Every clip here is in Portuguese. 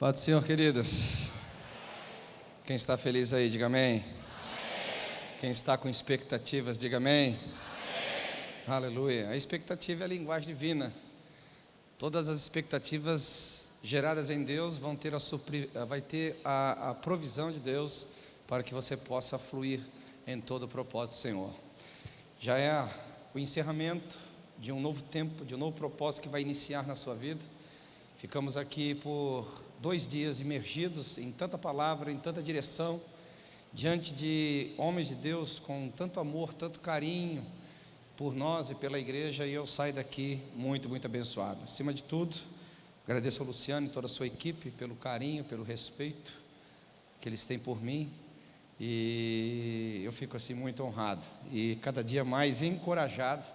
Paz do Senhor, queridos. Quem está feliz aí, diga amém. Quem está com expectativas, diga amém. amém. Aleluia. A expectativa é a linguagem divina. Todas as expectativas geradas em Deus vão ter a, supri... vai ter a, a provisão de Deus para que você possa fluir em todo o propósito do Senhor. Já é o encerramento de um novo tempo, de um novo propósito que vai iniciar na sua vida. Ficamos aqui por dois dias imergidos em tanta palavra, em tanta direção, diante de homens de Deus com tanto amor, tanto carinho por nós e pela igreja, e eu saio daqui muito, muito abençoado. Acima de tudo, agradeço ao Luciano e toda a sua equipe pelo carinho, pelo respeito que eles têm por mim, e eu fico assim muito honrado e cada dia mais encorajado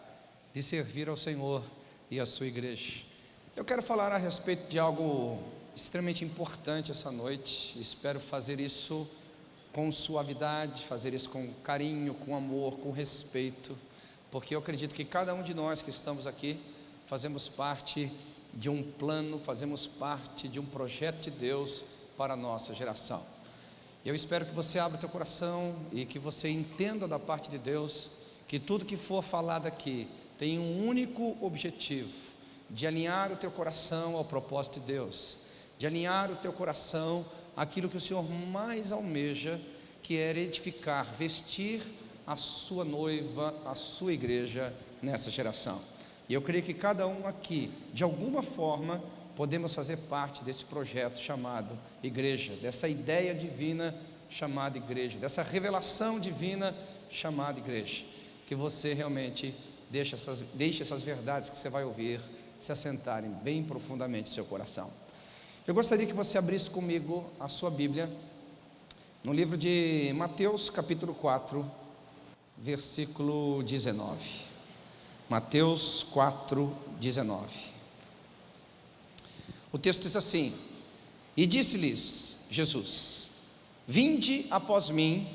de servir ao Senhor e à sua igreja. Eu quero falar a respeito de algo extremamente importante essa noite. Espero fazer isso com suavidade, fazer isso com carinho, com amor, com respeito, porque eu acredito que cada um de nós que estamos aqui fazemos parte de um plano, fazemos parte de um projeto de Deus para a nossa geração. Eu espero que você abra teu coração e que você entenda da parte de Deus que tudo que for falado aqui tem um único objetivo, de alinhar o teu coração ao propósito de Deus de alinhar o teu coração àquilo que o Senhor mais almeja, que é edificar, vestir a sua noiva, a sua igreja nessa geração. E eu creio que cada um aqui, de alguma forma, podemos fazer parte desse projeto chamado igreja, dessa ideia divina chamada igreja, dessa revelação divina chamada igreja. Que você realmente deixe essas, deixe essas verdades que você vai ouvir se assentarem bem profundamente no seu coração. Eu gostaria que você abrisse comigo a sua Bíblia no livro de Mateus, capítulo 4, versículo 19. Mateus 4, 19. O texto diz assim: E disse-lhes Jesus: Vinde após mim,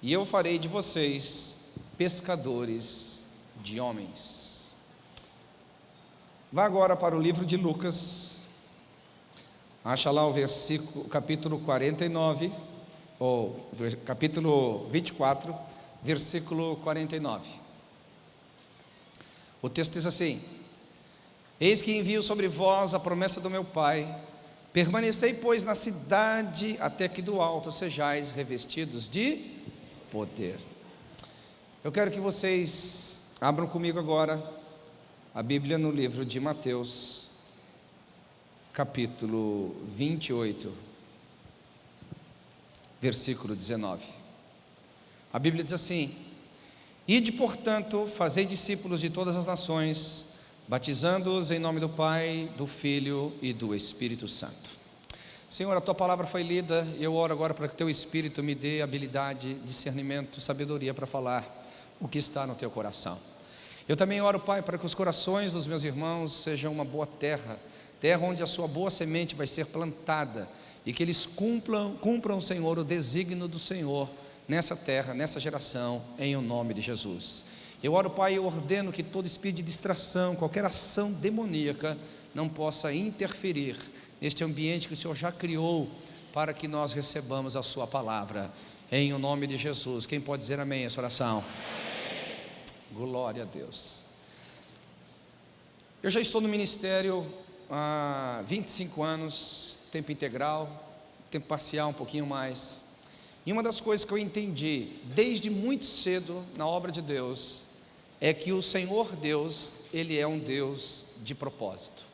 e eu farei de vocês pescadores de homens. Vá agora para o livro de Lucas, Acha lá o versículo, capítulo 49, ou capítulo 24, versículo 49. O texto diz assim: Eis que envio sobre vós a promessa do meu Pai, permanecei, pois, na cidade, até que do alto sejais revestidos de poder. Eu quero que vocês abram comigo agora a Bíblia no livro de Mateus, capítulo 28, versículo 19. A Bíblia diz assim: Ide, portanto, fazei discípulos de todas as nações, batizando-os em nome do Pai, do Filho e do Espírito Santo. Senhor, a tua palavra foi lida, e eu oro agora para que o teu Espírito me dê habilidade, discernimento, sabedoria para falar o que está no teu coração. Eu também oro, Pai, para que os corações dos meus irmãos sejam uma boa terra, terra onde a sua boa semente vai ser plantada e que eles cumpram, cumpram, Senhor, o desígnio do Senhor nessa terra, nessa geração, em o nome de Jesus. Eu oro, Pai, e ordeno que todo espírito de distração, qualquer ação demoníaca, não possa interferir neste ambiente que o Senhor já criou para que nós recebamos a Sua palavra, em o nome de Jesus. Quem pode dizer amém essa oração? Amém. Glória a Deus. Eu já estou no ministério há 25 anos, tempo integral, tempo parcial um pouquinho mais. E uma das coisas que eu entendi desde muito cedo na obra de Deus é que o Senhor Deus, ele é um Deus de propósito.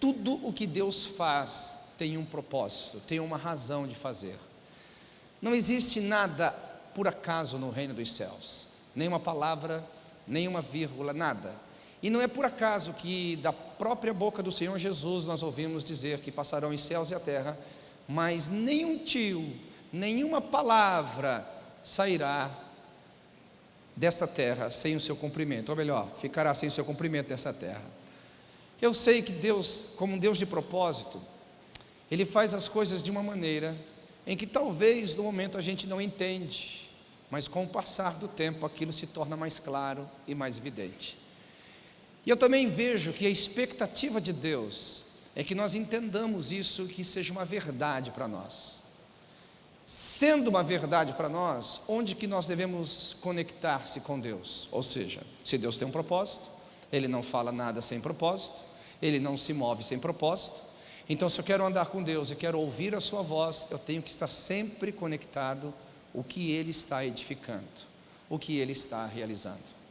Tudo o que Deus faz tem um propósito, tem uma razão de fazer. Não existe nada por acaso no reino dos céus, nenhuma palavra, nenhuma vírgula, nada. E não é por acaso que da própria boca do Senhor Jesus nós ouvimos dizer que passarão os céus e a terra, mas nenhum tio, nenhuma palavra sairá desta terra sem o seu cumprimento, ou melhor, ficará sem o seu cumprimento nessa terra. Eu sei que Deus, como um Deus de propósito, Ele faz as coisas de uma maneira em que talvez no momento a gente não entende, mas com o passar do tempo aquilo se torna mais claro e mais evidente. E eu também vejo que a expectativa de Deus é que nós entendamos isso, que seja uma verdade para nós. Sendo uma verdade para nós, onde que nós devemos conectar-se com Deus? Ou seja, se Deus tem um propósito, Ele não fala nada sem propósito, Ele não se move sem propósito. Então, se eu quero andar com Deus e quero ouvir a Sua voz, eu tenho que estar sempre conectado o que Ele está edificando, o que Ele está realizando.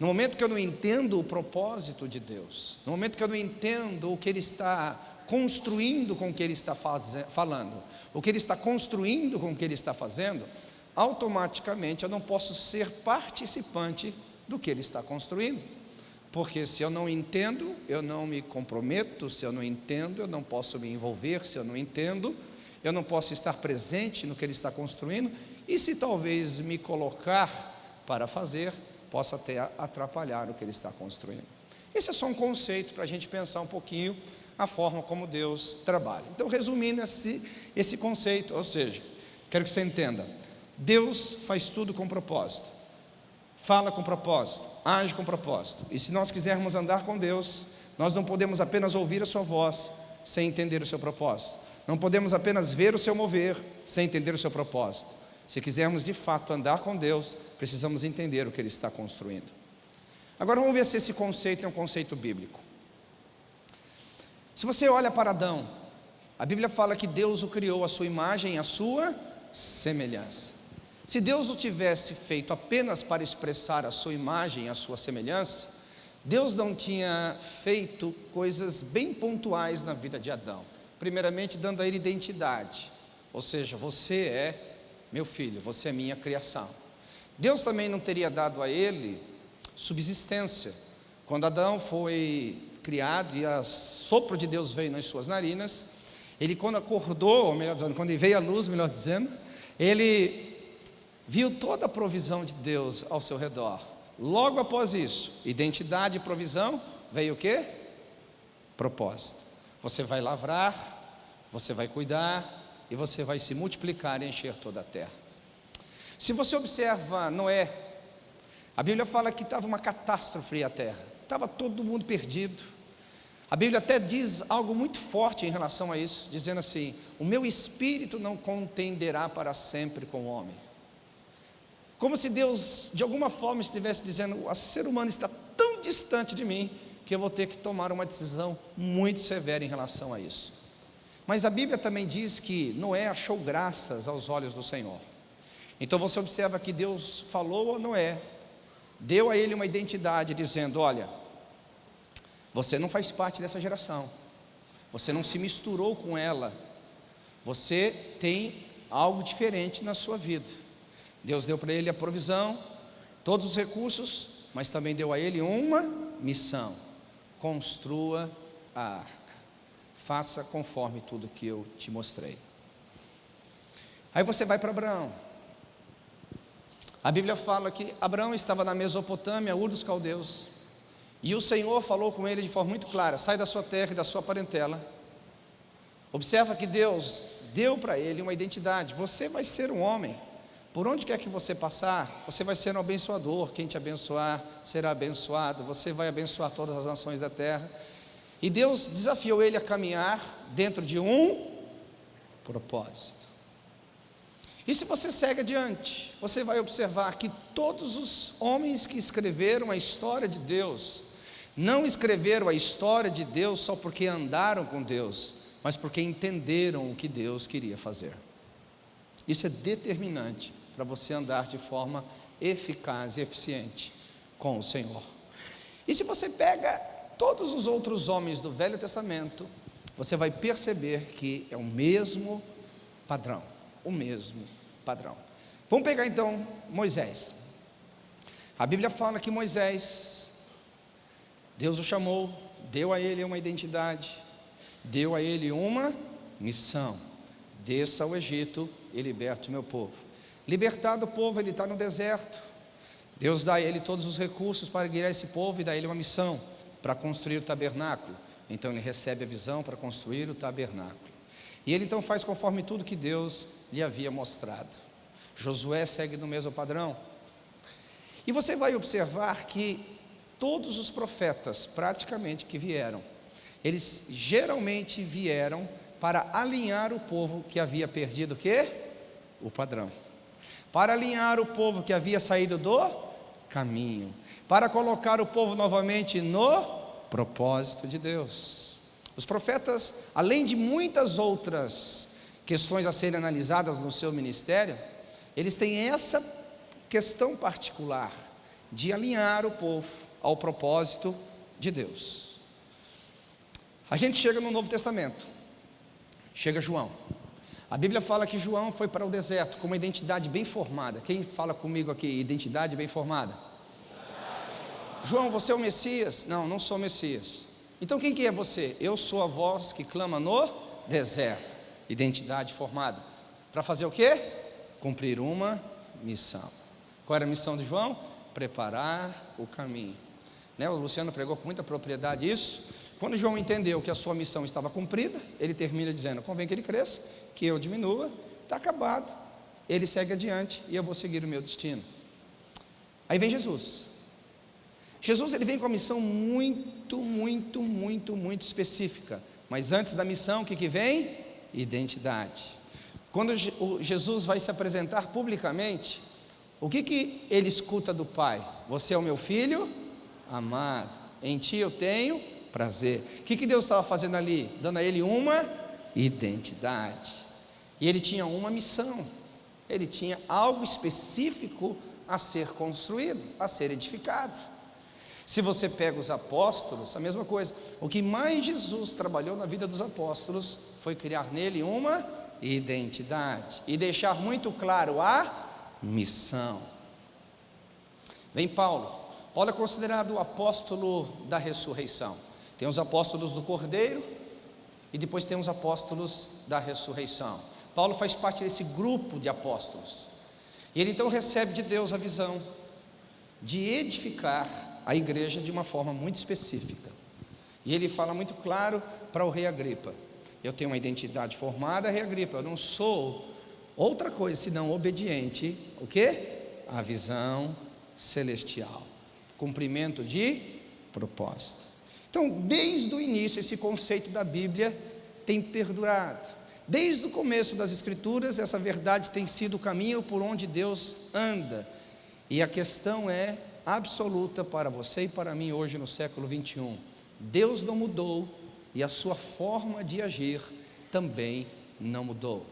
No momento que eu não entendo o propósito de Deus, no momento que eu não entendo o que Ele está construindo com o que Ele está falando, o que Ele está construindo com o que Ele está fazendo, automaticamente eu não posso ser participante do que Ele está construindo. Porque se eu não entendo, eu não me comprometo, se eu não entendo, eu não posso me envolver, se eu não entendo, eu não posso estar presente no que Ele está construindo, e se talvez me colocar para fazer, possa até atrapalhar o que ele está construindo. Esse é só um conceito para a gente pensar um pouquinho a forma como Deus trabalha. Então, resumindo esse, esse conceito, ou seja, quero que você entenda: Deus faz tudo com propósito, fala com propósito, age com propósito. E se nós quisermos andar com Deus, nós não podemos apenas ouvir a Sua voz sem entender o seu propósito, não podemos apenas ver o seu mover sem entender o seu propósito. Se quisermos de fato andar com Deus, precisamos entender o que Ele está construindo. Agora vamos ver se esse conceito é um conceito bíblico. Se você olha para Adão, a Bíblia fala que Deus o criou à sua imagem e à sua semelhança. Se Deus o tivesse feito apenas para expressar a sua imagem e a sua semelhança, Deus não tinha feito coisas bem pontuais na vida de Adão. Primeiramente, dando a ele identidade, ou seja, você é meu filho, você é minha criação. Deus também não teria dado a ele subsistência. Quando Adão foi criado e o sopro de Deus veio nas suas narinas, ele quando acordou, ou melhor dizendo, quando veio a luz, melhor dizendo, ele viu toda a provisão de Deus ao seu redor. Logo após isso, identidade e provisão, veio o quê? Propósito. Você vai lavrar, você vai cuidar, e você vai se multiplicar e encher toda a terra. Se você observa Noé, a Bíblia fala que estava uma catástrofe a terra, estava todo mundo perdido. A Bíblia até diz algo muito forte em relação a isso, dizendo assim: O meu espírito não contenderá para sempre com o homem. Como se Deus, de alguma forma, estivesse dizendo: O ser humano está tão distante de mim que eu vou ter que tomar uma decisão muito severa em relação a isso. Mas a Bíblia também diz que Noé achou graças aos olhos do Senhor. Então você observa que Deus falou a Noé, deu a ele uma identidade, dizendo: Olha, você não faz parte dessa geração, você não se misturou com ela, você tem algo diferente na sua vida. Deus deu para ele a provisão, todos os recursos, mas também deu a ele uma missão: construa a arca faça conforme tudo que eu te mostrei. Aí você vai para Abraão. A Bíblia fala que Abraão estava na Mesopotâmia, Ur dos Caldeus, e o Senhor falou com ele de forma muito clara: sai da sua terra e da sua parentela. Observa que Deus deu para ele uma identidade: você vai ser um homem. Por onde quer que você passar, você vai ser um abençoador. Quem te abençoar será abençoado. Você vai abençoar todas as nações da terra. E Deus desafiou ele a caminhar dentro de um propósito. E se você segue adiante, você vai observar que todos os homens que escreveram a história de Deus, não escreveram a história de Deus só porque andaram com Deus, mas porque entenderam o que Deus queria fazer. Isso é determinante para você andar de forma eficaz e eficiente com o Senhor. E se você pega todos os outros homens do Velho Testamento, você vai perceber que é o mesmo padrão, o mesmo padrão. Vamos pegar então Moisés. A Bíblia fala que Moisés, Deus o chamou, deu a ele uma identidade, deu a ele uma missão: desça ao Egito e liberte o meu povo. Libertado o povo, ele está no deserto. Deus dá a ele todos os recursos para guiar esse povo e dá a ele uma missão para construir o tabernáculo. Então ele recebe a visão para construir o tabernáculo. E ele então faz conforme tudo que Deus lhe havia mostrado. Josué segue no mesmo padrão. E você vai observar que todos os profetas, praticamente, que vieram, eles geralmente vieram para alinhar o povo que havia perdido o quê? O padrão. Para alinhar o povo que havia saído do caminho. Para colocar o povo novamente no propósito de Deus. Os profetas, além de muitas outras questões a serem analisadas no seu ministério, eles têm essa questão particular de alinhar o povo ao propósito de Deus. A gente chega no Novo Testamento, chega João. A Bíblia fala que João foi para o deserto com uma identidade bem formada. Quem fala comigo aqui, identidade bem formada? João, você é o Messias? Não, não sou o Messias. Então quem que é você? Eu sou a voz que clama no deserto. Identidade formada. Para fazer o quê? Cumprir uma missão. Qual era a missão de João? Preparar o caminho. Né? O Luciano pregou com muita propriedade isso. Quando João entendeu que a sua missão estava cumprida, ele termina dizendo: convém que ele cresça, que eu diminua, está acabado. Ele segue adiante e eu vou seguir o meu destino. Aí vem Jesus. Jesus ele vem com uma missão muito, muito, muito, muito específica. Mas antes da missão, o que, que vem? Identidade. Quando Jesus vai se apresentar publicamente, o que, que ele escuta do Pai? Você é o meu filho amado, em ti eu tenho prazer. O que, que Deus estava fazendo ali? Dando a ele uma identidade. E ele tinha uma missão, ele tinha algo específico a ser construído, a ser edificado. Se você pega os apóstolos, a mesma coisa. O que mais Jesus trabalhou na vida dos apóstolos foi criar nele uma identidade e deixar muito claro a missão. Vem Paulo. Paulo é considerado o apóstolo da ressurreição. Tem os apóstolos do Cordeiro e depois tem os apóstolos da ressurreição. Paulo faz parte desse grupo de apóstolos. E ele então recebe de Deus a visão de edificar a igreja de uma forma muito específica. E ele fala muito claro para o rei Agripa: Eu tenho uma identidade formada, rei Agripa, eu não sou outra coisa senão obediente, o que? A visão celestial. Cumprimento de propósito. Então, desde o início, esse conceito da Bíblia tem perdurado. Desde o começo das Escrituras, essa verdade tem sido o caminho por onde Deus anda. E a questão é absoluta para você e para mim hoje no século 21. Deus não mudou e a sua forma de agir também não mudou.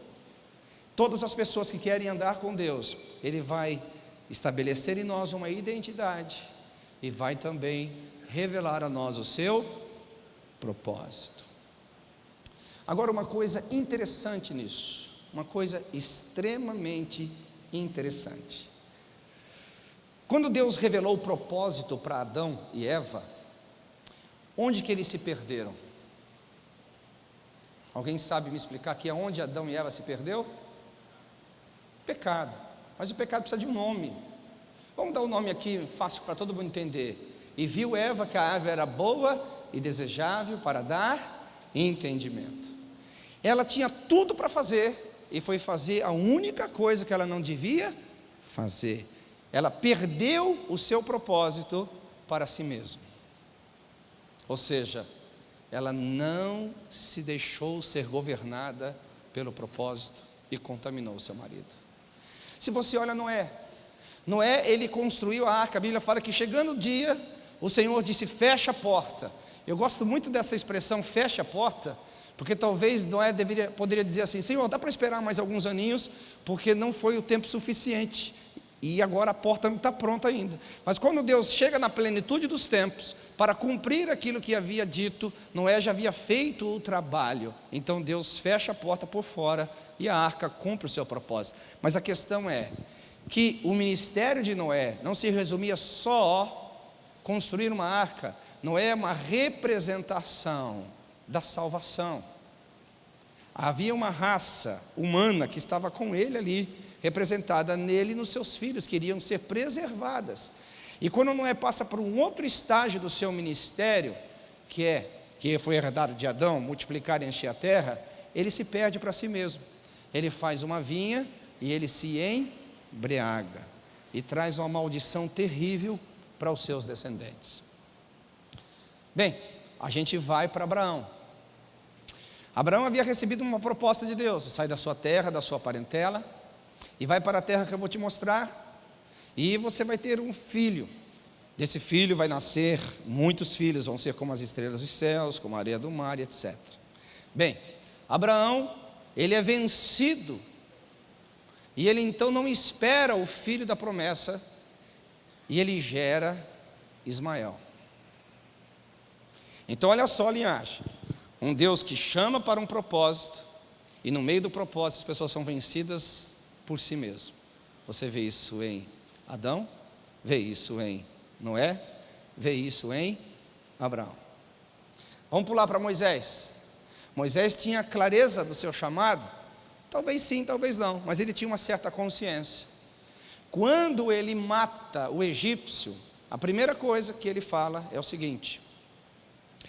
Todas as pessoas que querem andar com Deus, Ele vai estabelecer em nós uma identidade e vai também revelar a nós o seu propósito. Agora, uma coisa interessante nisso, uma coisa extremamente interessante. Quando Deus revelou o propósito para Adão e Eva, onde que eles se perderam? Alguém sabe me explicar aqui aonde Adão e Eva se perdeu? Pecado. Mas o pecado precisa de um nome. Vamos dar um nome aqui fácil para todo mundo entender. E viu Eva que a árvore era boa e desejável para dar entendimento. Ela tinha tudo para fazer e foi fazer a única coisa que ela não devia fazer. Ela perdeu o seu propósito para si mesma. Ou seja, ela não se deixou ser governada pelo propósito e contaminou o seu marido. Se você olha Noé, Noé ele construiu a arca, a Bíblia fala que chegando o dia, o Senhor disse: fecha a porta. Eu gosto muito dessa expressão, fecha a porta, porque talvez Noé deveria, poderia dizer assim: Senhor, dá para esperar mais alguns aninhos, porque não foi o tempo suficiente. E agora a porta não está pronta ainda. Mas quando Deus chega na plenitude dos tempos, para cumprir aquilo que havia dito, Noé já havia feito o trabalho. Então Deus fecha a porta por fora e a arca cumpre o seu propósito. Mas a questão é que o ministério de Noé não se resumia só construir uma arca não é uma representação da salvação. Havia uma raça humana que estava com ele ali, representada nele e nos seus filhos, que iriam ser preservadas. E quando Noé passa por um outro estágio do seu ministério, que é que foi herdado de Adão, multiplicar e encher a terra, ele se perde para si mesmo. Ele faz uma vinha e ele se embriaga e traz uma maldição terrível para os seus descendentes. Bem, a gente vai para Abraão. Abraão havia recebido uma proposta de Deus: sai da sua terra, da sua parentela, e vai para a terra que eu vou te mostrar, e você vai ter um filho. Desse filho vai nascer muitos filhos, vão ser como as estrelas dos céus, como a areia do mar, etc. Bem, Abraão, ele é vencido, e ele então não espera o filho da promessa, e ele gera Ismael. Então, olha só a linhagem: um Deus que chama para um propósito, e no meio do propósito as pessoas são vencidas por si mesmo. Você vê isso em Adão, vê isso em Noé, vê isso em Abraão. Vamos pular para Moisés. Moisés tinha clareza do seu chamado? Talvez sim, talvez não, mas ele tinha uma certa consciência. Quando ele mata o egípcio, a primeira coisa que ele fala é o seguinte: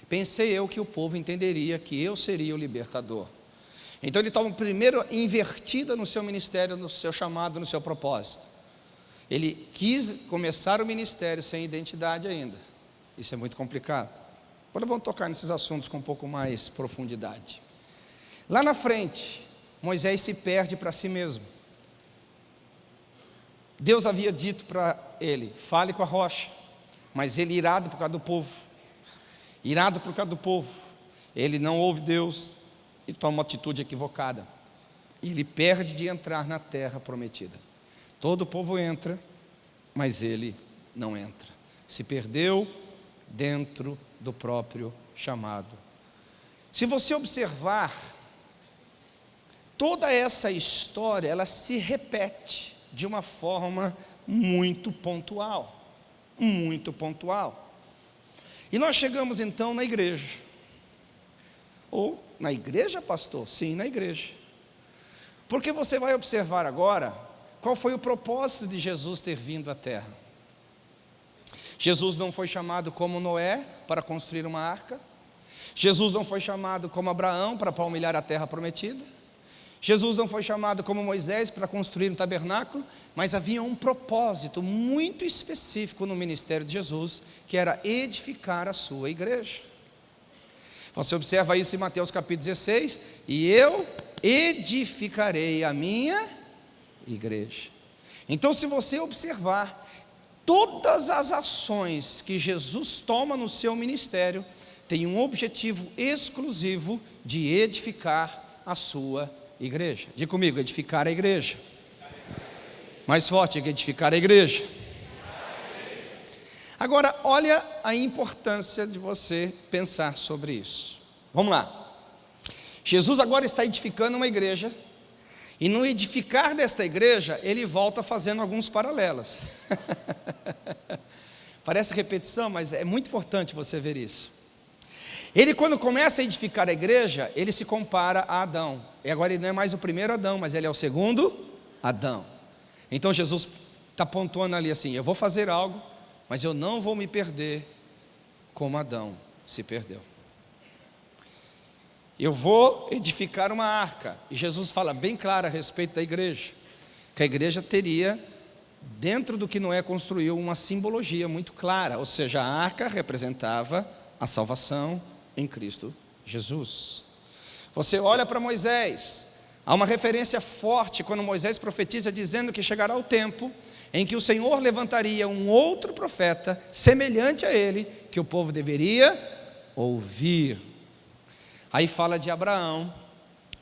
Pensei eu que o povo entenderia que eu seria o libertador. Então ele toma primeiro invertida no seu ministério, no seu chamado, no seu propósito. Ele quis começar o ministério sem identidade ainda. Isso é muito complicado. Agora vamos tocar nesses assuntos com um pouco mais profundidade. Lá na frente, Moisés se perde para si mesmo. Deus havia dito para ele: fale com a rocha, mas ele, irado por causa do povo, irado por causa do povo, ele não ouve Deus e toma uma atitude equivocada. Ele perde de entrar na terra prometida. Todo o povo entra, mas ele não entra. Se perdeu dentro do próprio chamado. Se você observar, toda essa história, ela se repete de uma forma muito pontual. Muito pontual. E nós chegamos então na igreja. Ou na igreja, pastor? Sim, na igreja. Porque você vai observar agora qual foi o propósito de Jesus ter vindo à terra. Jesus não foi chamado como Noé para construir uma arca. Jesus não foi chamado como Abraão para palmilhar a terra prometida. Jesus não foi chamado como Moisés para construir um tabernáculo, mas havia um propósito muito específico no ministério de Jesus, que era edificar a sua igreja. Você observa isso em Mateus capítulo 16, e eu edificarei a minha igreja. Então, se você observar, todas as ações que Jesus toma no seu ministério têm um objetivo exclusivo de edificar a sua igreja. Diga comigo, edificar a igreja. Mais forte, edificar a igreja. Agora, olha a importância de você pensar sobre isso. Vamos lá. Jesus agora está edificando uma igreja, e no edificar desta igreja, ele volta fazendo alguns paralelos. Parece repetição, mas é muito importante você ver isso. Ele, quando começa a edificar a igreja, ele se compara a Adão. E agora ele não é mais o primeiro Adão, mas ele é o segundo Adão. Então Jesus está pontuando ali assim: eu vou fazer algo, mas eu não vou me perder como Adão se perdeu. Eu vou edificar uma arca. E Jesus fala bem claro a respeito da igreja. Que a igreja teria, dentro do que Noé construiu, uma simbologia muito clara. Ou seja, a arca representava a salvação, em Cristo Jesus. Você olha para Moisés, há uma referência forte quando Moisés profetiza dizendo que chegará o tempo em que o Senhor levantaria um outro profeta semelhante a ele, que o povo deveria ouvir. Aí fala de Abraão,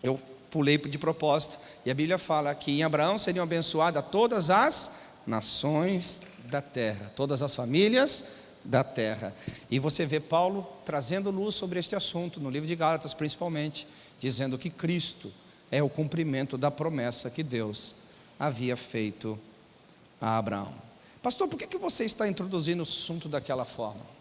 eu pulei de propósito, e a Bíblia fala que em Abraão seriam abençoadas todas as nações da terra, todas as famílias da terra. E você vê Paulo trazendo luz sobre este assunto, no livro de Gálatas principalmente, dizendo que Cristo é o cumprimento da promessa que Deus havia feito a Abraão. Pastor, por que, que você está introduzindo o assunto daquela forma?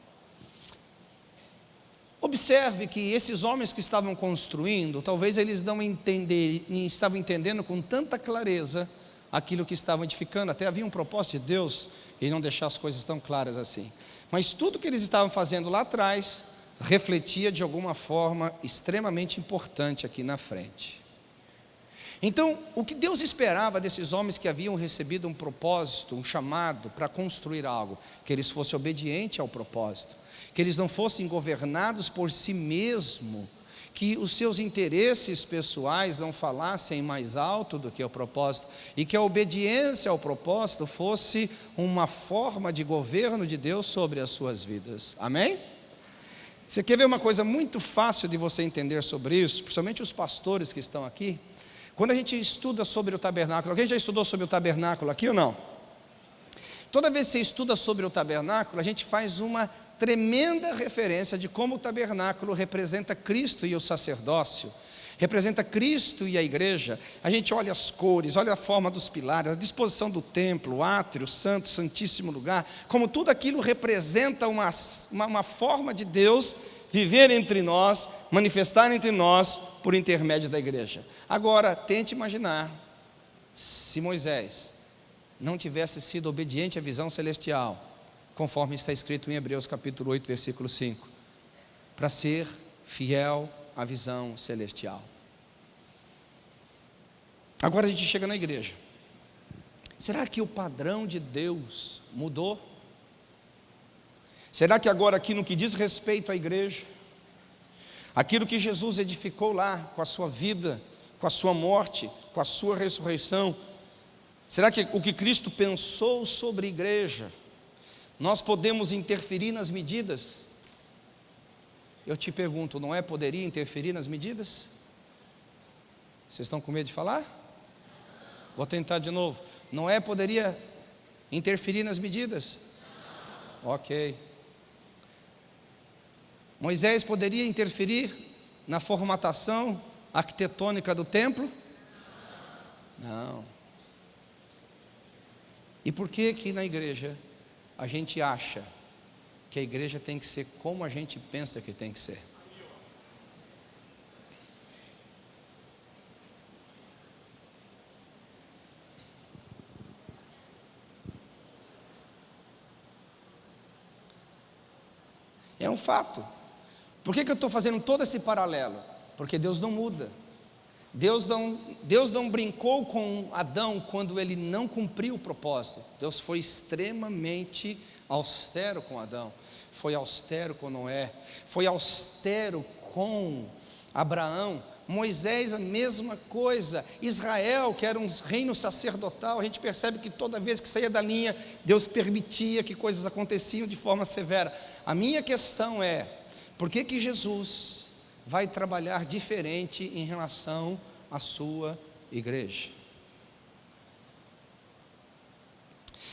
Observe que esses homens que estavam construindo, talvez eles não entender, estavam entendendo com tanta clareza aquilo que estavam edificando, até havia um propósito de Deus em não deixar as coisas tão claras assim. Mas tudo que eles estavam fazendo lá atrás refletia de alguma forma extremamente importante aqui na frente. Então, o que Deus esperava desses homens que haviam recebido um propósito, um chamado para construir algo, que eles fossem obedientes ao propósito, que eles não fossem governados por si mesmo, que os seus interesses pessoais não falassem mais alto do que o propósito, e que a obediência ao propósito fosse uma forma de governo de Deus sobre as suas vidas. Amém? Você quer ver uma coisa muito fácil de você entender sobre isso, principalmente os pastores que estão aqui? Quando a gente estuda sobre o tabernáculo, alguém já estudou sobre o tabernáculo aqui ou não? Toda vez que você estuda sobre o tabernáculo, a gente faz uma tremenda referência de como o tabernáculo representa Cristo e o sacerdócio, representa Cristo e a igreja. A gente olha as cores, olha a forma dos pilares, a disposição do templo, o átrio, o santo, santíssimo lugar, como tudo aquilo representa uma, uma, uma forma de Deus viver entre nós, manifestar entre nós por intermédio da igreja. Agora, tente imaginar se Moisés não tivesse sido obediente à visão celestial, conforme está escrito em Hebreus capítulo 8, versículo 5, para ser fiel à visão celestial. Agora a gente chega na igreja. Será que o padrão de Deus mudou? Será que agora, aqui no que diz respeito à igreja, aquilo que Jesus edificou lá com a sua vida, com a sua morte, com a sua ressurreição, será que o que Cristo pensou sobre a igreja, nós podemos interferir nas medidas? Eu te pergunto, não é poderia interferir nas medidas? Vocês estão com medo de falar? Vou tentar de novo. Não é poderia interferir nas medidas? Ok. Moisés poderia interferir na formatação arquitetônica do templo? Não. E por que que na igreja a gente acha que a igreja tem que ser como a gente pensa que tem que ser? É um fato. Por que, que eu estou fazendo todo esse paralelo? Porque Deus não muda. Deus não, Deus não brincou com Adão quando ele não cumpriu o propósito. Deus foi extremamente austero com Adão, foi austero com Noé, foi austero com Abraão. Moisés, a mesma coisa. Israel, que era um reino sacerdotal, a gente percebe que toda vez que saía da linha, Deus permitia que coisas aconteciam de forma severa. A minha questão é: por que, que Jesus vai trabalhar diferente em relação à sua igreja?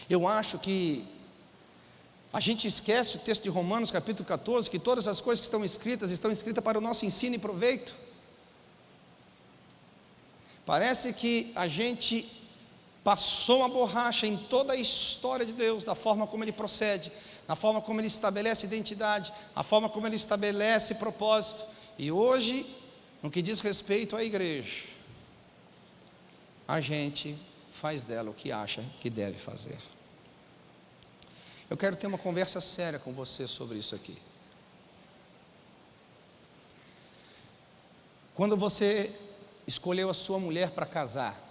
Eu acho que a gente esquece o texto de Romanos, capítulo 14, que todas as coisas que estão escritas estão escritas para o nosso ensino e proveito. Parece que a gente passou uma borracha em toda a história de Deus, da forma como Ele procede, na forma como Ele estabelece identidade, a forma como Ele estabelece propósito. E hoje, no que diz respeito à igreja, a gente faz dela o que acha que deve fazer. Eu quero ter uma conversa séria com você sobre isso aqui. Quando você escolheu a sua mulher para casar,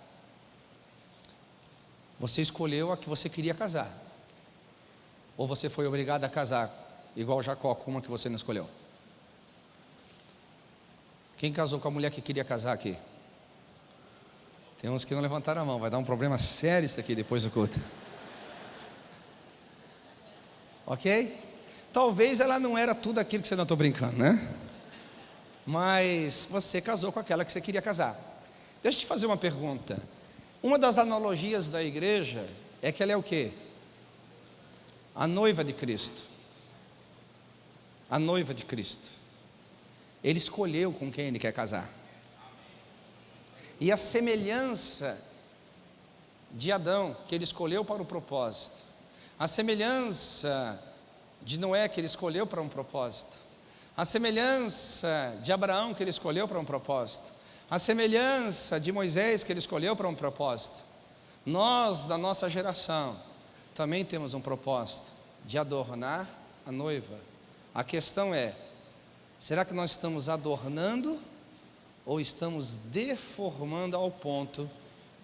você escolheu a que você queria casar. Ou você foi obrigado a casar, igual Jacó, com uma que você não escolheu? Quem casou com a mulher que queria casar aqui? Tem uns que não levantaram a mão, vai dar um problema sério isso aqui depois do culto. Ok? Talvez ela não era tudo aquilo que você não estou brincando, né? Mas você casou com aquela que você queria casar. Deixa eu te fazer uma pergunta. Uma das analogias da igreja é que ela é o quê? A noiva de Cristo. A noiva de Cristo. Ele escolheu com quem ele quer casar. E a semelhança de Adão, que ele escolheu para o propósito, a semelhança de Noé, que ele escolheu para um propósito, a semelhança de Abraão, que ele escolheu para um propósito, a semelhança de Moisés que ele escolheu para um propósito. Nós, da nossa geração, também temos um propósito de adornar a noiva. A questão é: será que nós estamos adornando ou estamos deformando ao ponto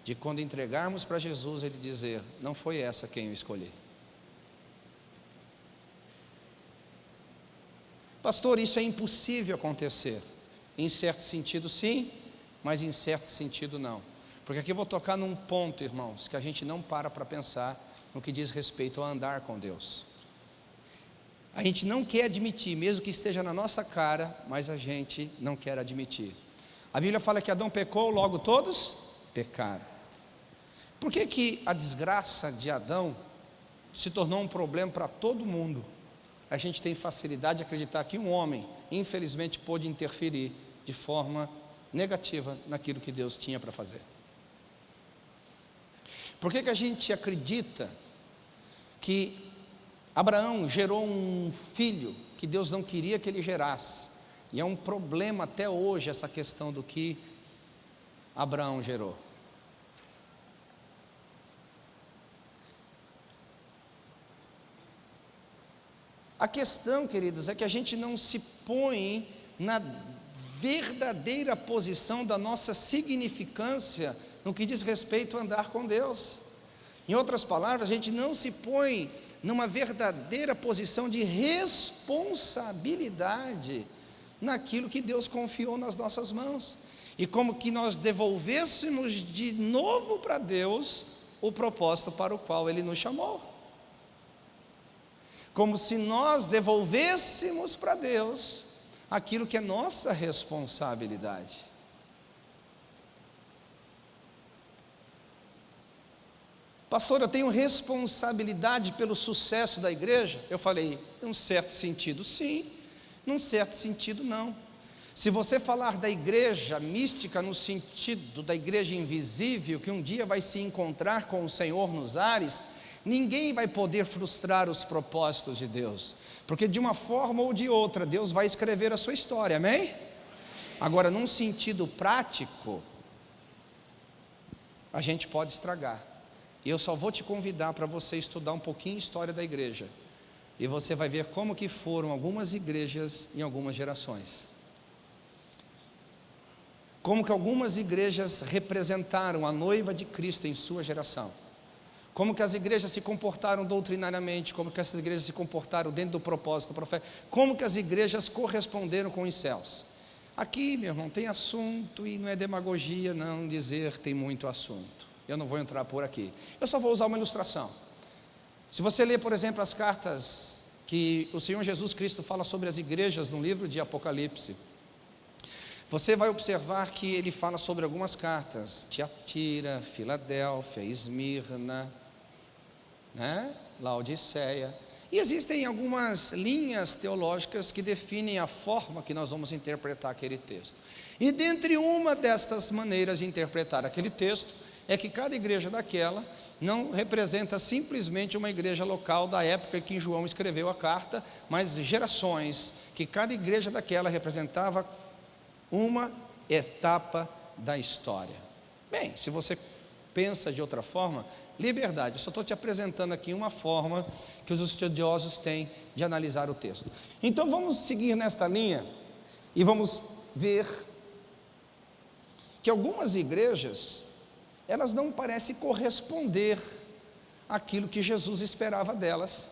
de quando entregarmos para Jesus ele dizer: Não foi essa quem eu escolhi. Pastor, isso é impossível acontecer. Em certo sentido, sim, mas em certo sentido, não. Porque aqui eu vou tocar num ponto, irmãos, que a gente não para para pensar no que diz respeito ao andar com Deus. A gente não quer admitir, mesmo que esteja na nossa cara, mas a gente não quer admitir. A Bíblia fala que Adão pecou, logo todos pecaram. Por que, que a desgraça de Adão se tornou um problema para todo mundo? A gente tem facilidade de acreditar que um homem, infelizmente, pôde interferir de forma negativa naquilo que Deus tinha para fazer. Por que, que a gente acredita que Abraão gerou um filho que Deus não queria que ele gerasse? E é um problema até hoje essa questão do que Abraão gerou. A questão, queridos, é que a gente não se põe na verdadeira posição da nossa significância no que diz respeito a andar com Deus. Em outras palavras, a gente não se põe numa verdadeira posição de responsabilidade naquilo que Deus confiou nas nossas mãos. E como que nós devolvêssemos de novo para Deus o propósito para o qual Ele nos chamou como se nós devolvêssemos para Deus aquilo que é nossa responsabilidade. Pastor, eu tenho responsabilidade pelo sucesso da igreja? Eu falei, num certo sentido, sim, num certo sentido, não. Se você falar da igreja mística no sentido da igreja invisível, que um dia vai se encontrar com o Senhor nos ares, Ninguém vai poder frustrar os propósitos de Deus, porque de uma forma ou de outra, Deus vai escrever a sua história, amém? Agora, num sentido prático, a gente pode estragar. E eu só vou te convidar para você estudar um pouquinho a história da igreja. E você vai ver como que foram algumas igrejas em algumas gerações. Como que algumas igrejas representaram a noiva de Cristo em sua geração como que as igrejas se comportaram doutrinariamente, como que essas igrejas se comportaram dentro do propósito profético, como que as igrejas corresponderam com os céus. Aqui, meu irmão, tem assunto e não é demagogia não dizer tem muito assunto. Eu não vou entrar por aqui. Eu só vou usar uma ilustração. Se você ler, por exemplo, as cartas que o Senhor Jesus Cristo fala sobre as igrejas no livro de Apocalipse, você vai observar que ele fala sobre algumas cartas: Tiatira, Filadélfia, Esmirna, né? Laodiceia. E existem algumas linhas teológicas que definem a forma que nós vamos interpretar aquele texto. E dentre uma destas maneiras de interpretar aquele texto é que cada igreja daquela não representa simplesmente uma igreja local da época que João escreveu a carta, mas gerações, que cada igreja daquela representava uma etapa da história. Bem, se você pensa de outra forma, liberdade. Eu só estou te apresentando aqui uma forma que os estudiosos têm de analisar o texto. Então vamos seguir nesta linha e vamos ver que algumas igrejas elas não parecem corresponder àquilo que Jesus esperava delas.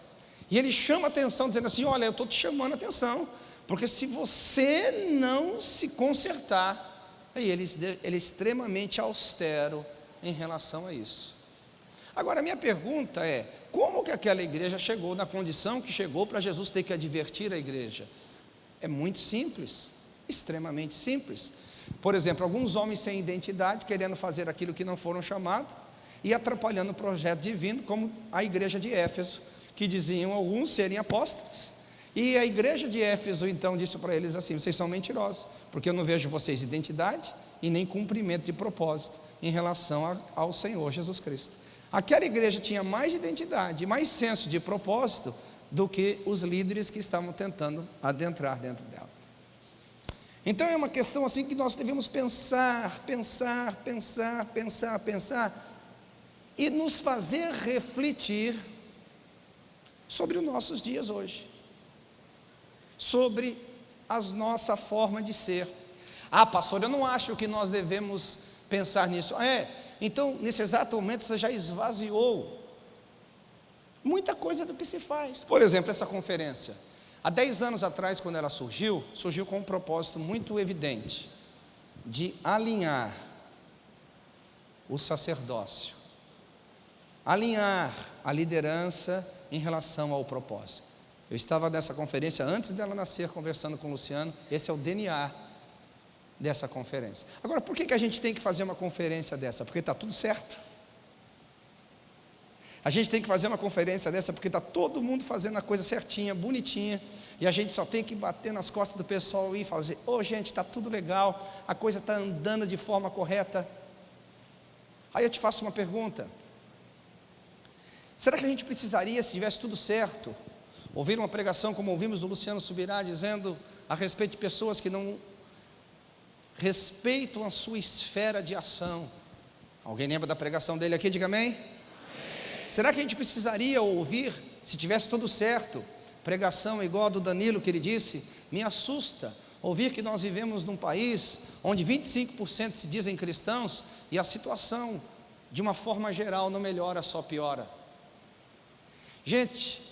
E ele chama atenção, dizendo assim: Olha, eu estou te chamando atenção, porque se você não se consertar, aí ele, ele é extremamente austero em relação a isso. Agora, minha pergunta é: como que aquela igreja chegou na condição que chegou para Jesus ter que advertir a igreja? É muito simples, extremamente simples. Por exemplo, alguns homens sem identidade querendo fazer aquilo que não foram chamados e atrapalhando o projeto divino, como a igreja de Éfeso, que diziam alguns serem apóstolos. E a igreja de Éfeso então disse para eles assim: vocês são mentirosos, porque eu não vejo vocês identidade e nem cumprimento de propósito em relação ao Senhor Jesus Cristo. Aquela igreja tinha mais identidade, mais senso de propósito do que os líderes que estavam tentando adentrar dentro dela. Então é uma questão assim que nós devemos pensar, pensar, pensar, pensar, pensar e nos fazer refletir sobre os nossos dias hoje, sobre a nossa forma de ser. Ah, pastor, eu não acho que nós devemos pensar nisso. Ah, é, então nesse exato momento você já esvaziou muita coisa do que se faz. Por exemplo, essa conferência. Há 10 anos atrás, quando ela surgiu, surgiu com um propósito muito evidente de alinhar o sacerdócio, alinhar a liderança em relação ao propósito. Eu estava nessa conferência antes dela nascer, conversando com o Luciano, esse é o DNA dessa conferência. Agora, por que, que a gente tem que fazer uma conferência dessa? Porque está tudo certo. A gente tem que fazer uma conferência dessa porque está todo mundo fazendo a coisa certinha, bonitinha, e a gente só tem que bater nas costas do pessoal e fazer: ô oh, gente, está tudo legal, a coisa está andando de forma correta. Aí eu te faço uma pergunta: será que a gente precisaria, se tivesse tudo certo, ouvir uma pregação como ouvimos do Luciano Subirá, dizendo a respeito de pessoas que não respeitam a sua esfera de ação? Alguém lembra da pregação dele aqui? Diga amém. Será que a gente precisaria ouvir, se tivesse tudo certo, pregação igual a do Danilo que ele disse? Me assusta ouvir que nós vivemos num país onde 25% se dizem cristãos e a situação, de uma forma geral, não melhora, só piora. Gente,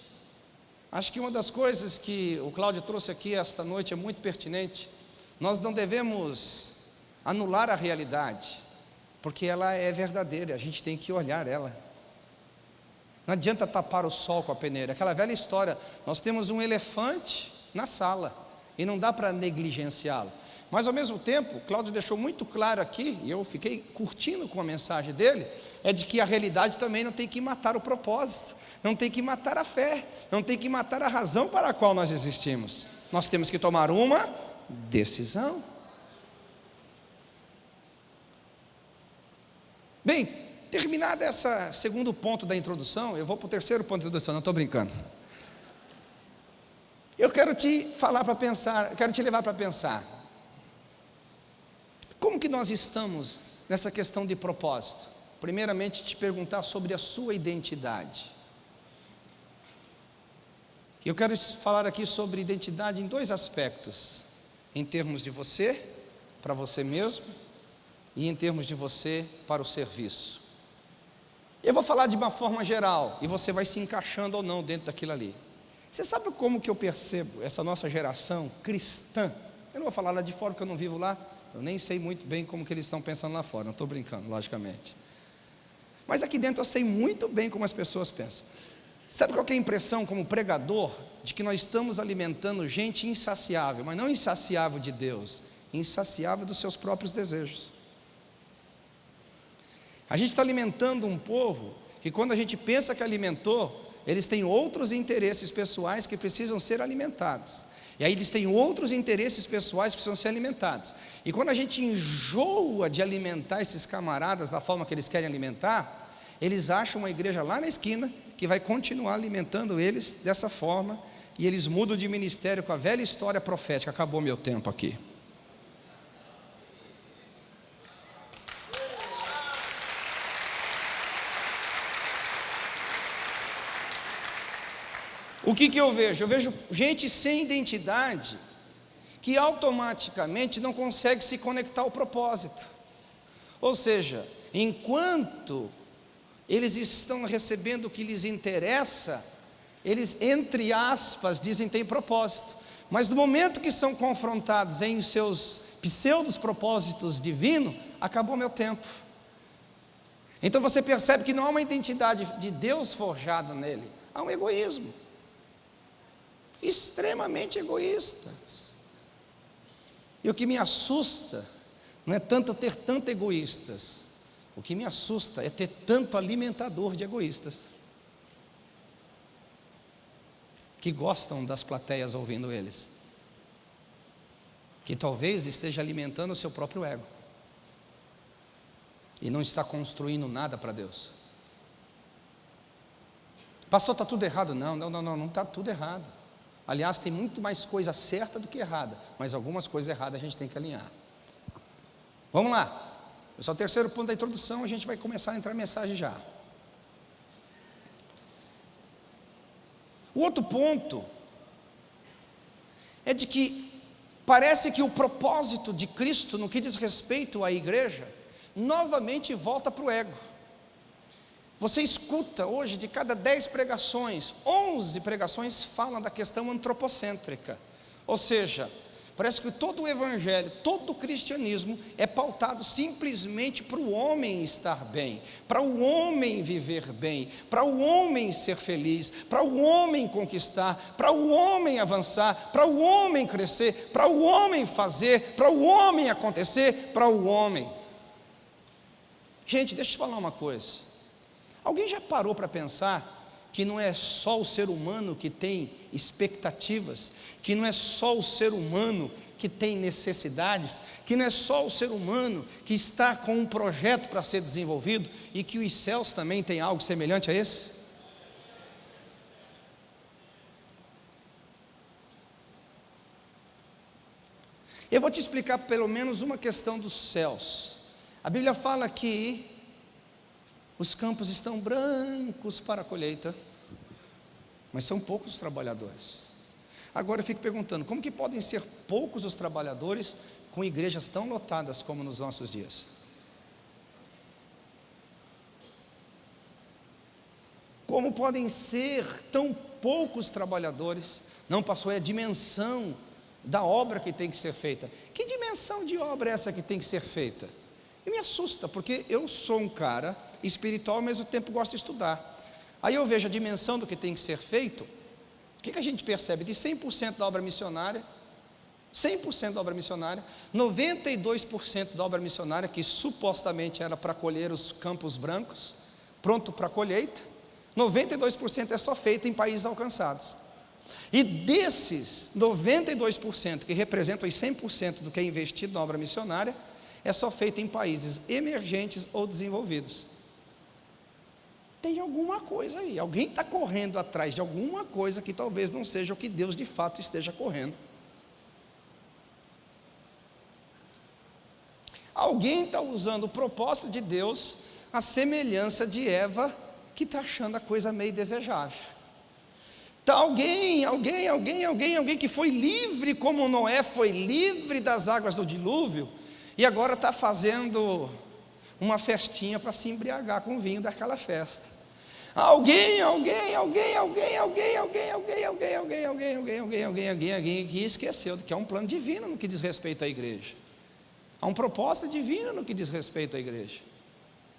acho que uma das coisas que o Cláudio trouxe aqui esta noite é muito pertinente. Nós não devemos anular a realidade, porque ela é verdadeira, a gente tem que olhar ela. Não adianta tapar o sol com a peneira. Aquela velha história, nós temos um elefante na sala e não dá para negligenciá-lo. Mas ao mesmo tempo, Cláudio deixou muito claro aqui, e eu fiquei curtindo com a mensagem dele, é de que a realidade também não tem que matar o propósito, não tem que matar a fé, não tem que matar a razão para a qual nós existimos. Nós temos que tomar uma decisão. Bem, Terminado esse segundo ponto da introdução, eu vou para o terceiro ponto da introdução, não estou brincando. Eu quero te falar para pensar, quero te levar para pensar. Como que nós estamos nessa questão de propósito? Primeiramente, te perguntar sobre a sua identidade. Eu quero falar aqui sobre identidade em dois aspectos: em termos de você, para você mesmo, e em termos de você para o serviço. Eu vou falar de uma forma geral e você vai se encaixando ou não dentro daquilo ali. Você sabe como que eu percebo essa nossa geração cristã? Eu não vou falar lá de fora porque eu não vivo lá, eu nem sei muito bem como que eles estão pensando lá fora, não estou brincando, logicamente. Mas aqui dentro eu sei muito bem como as pessoas pensam. Sabe qual é a impressão como pregador? De que nós estamos alimentando gente insaciável, mas não insaciável de Deus, insaciável dos seus próprios desejos. A gente está alimentando um povo que, quando a gente pensa que alimentou, eles têm outros interesses pessoais que precisam ser alimentados. E aí eles têm outros interesses pessoais que precisam ser alimentados. E quando a gente enjoa de alimentar esses camaradas da forma que eles querem alimentar, eles acham uma igreja lá na esquina que vai continuar alimentando eles dessa forma, e eles mudam de ministério com a velha história profética. Acabou meu tempo aqui. O que, que eu vejo? Eu vejo gente sem identidade que automaticamente não consegue se conectar ao propósito. Ou seja, enquanto eles estão recebendo o que lhes interessa, eles, entre aspas, dizem tem propósito. Mas no momento que são confrontados em seus pseudos propósitos divinos, acabou meu tempo. Então você percebe que não há uma identidade de Deus forjada nele, há um egoísmo extremamente egoístas. E o que me assusta não é tanto ter tanto egoístas, o que me assusta é ter tanto alimentador de egoístas que gostam das plateias ouvindo eles, que talvez esteja alimentando o seu próprio ego e não está construindo nada para Deus. Pastor, está tudo errado? Não, não, não, não, não está tudo errado. Aliás, tem muito mais coisa certa do que errada, mas algumas coisas erradas a gente tem que alinhar. Vamos lá. Esse é o terceiro ponto da introdução, a gente vai começar a entrar em mensagem já. O outro ponto é de que Parece que o propósito de Cristo no que diz respeito à igreja, novamente volta para o ego. Você escuta hoje, de cada dez pregações, onze pregações falam da questão antropocêntrica. Ou seja, parece que todo o evangelho, todo o cristianismo é pautado simplesmente para o homem estar bem, para o homem viver bem, para o homem ser feliz, para o homem conquistar, para o homem avançar, para o homem crescer, para o homem fazer, para o homem acontecer, para o homem. Gente, deixa eu te falar uma coisa. Alguém já parou para pensar que não é só o ser humano que tem expectativas, que não é só o ser humano que tem necessidades, que não é só o ser humano que está com um projeto para ser desenvolvido e que os céus também têm algo semelhante a esse? Eu vou te explicar pelo menos uma questão dos céus. A Bíblia fala que os campos estão brancos para a colheita, mas são poucos os trabalhadores. Agora eu fico perguntando, como que podem ser poucos os trabalhadores com igrejas tão lotadas como nos nossos dias? Como podem ser tão poucos trabalhadores? Não passou é a dimensão da obra que tem que ser feita. Que dimensão de obra é essa que tem que ser feita? E me assusta, porque eu sou um cara espiritual, ao mesmo tempo gosto de estudar. Aí eu vejo a dimensão do que tem que ser feito. O que, que a gente percebe? De 100% da obra missionária, 100% da obra missionária, 92% da obra missionária, que supostamente era para colher os campos brancos, pronto para colheita, 92% é só feito em países alcançados. E desses 92% que representam os 100% do que é investido na obra missionária, é só feito em países emergentes ou desenvolvidos. Tem alguma coisa aí, alguém está correndo atrás de alguma coisa que talvez não seja o que Deus de fato esteja correndo. Alguém está usando o propósito de Deus, a semelhança de Eva, que está achando a coisa meio desejável. Está alguém, alguém, alguém, alguém, alguém que foi livre como Noé foi livre das águas do dilúvio, e agora está fazendo uma festinha para se embriagar com o vinho daquela festa. Alguém, alguém, alguém, alguém, alguém, alguém, alguém, alguém, alguém, alguém, alguém, alguém, alguém, alguém, alguém que esqueceu que há um plano divino no que diz respeito à igreja. Há um propósito divino no que diz respeito à igreja.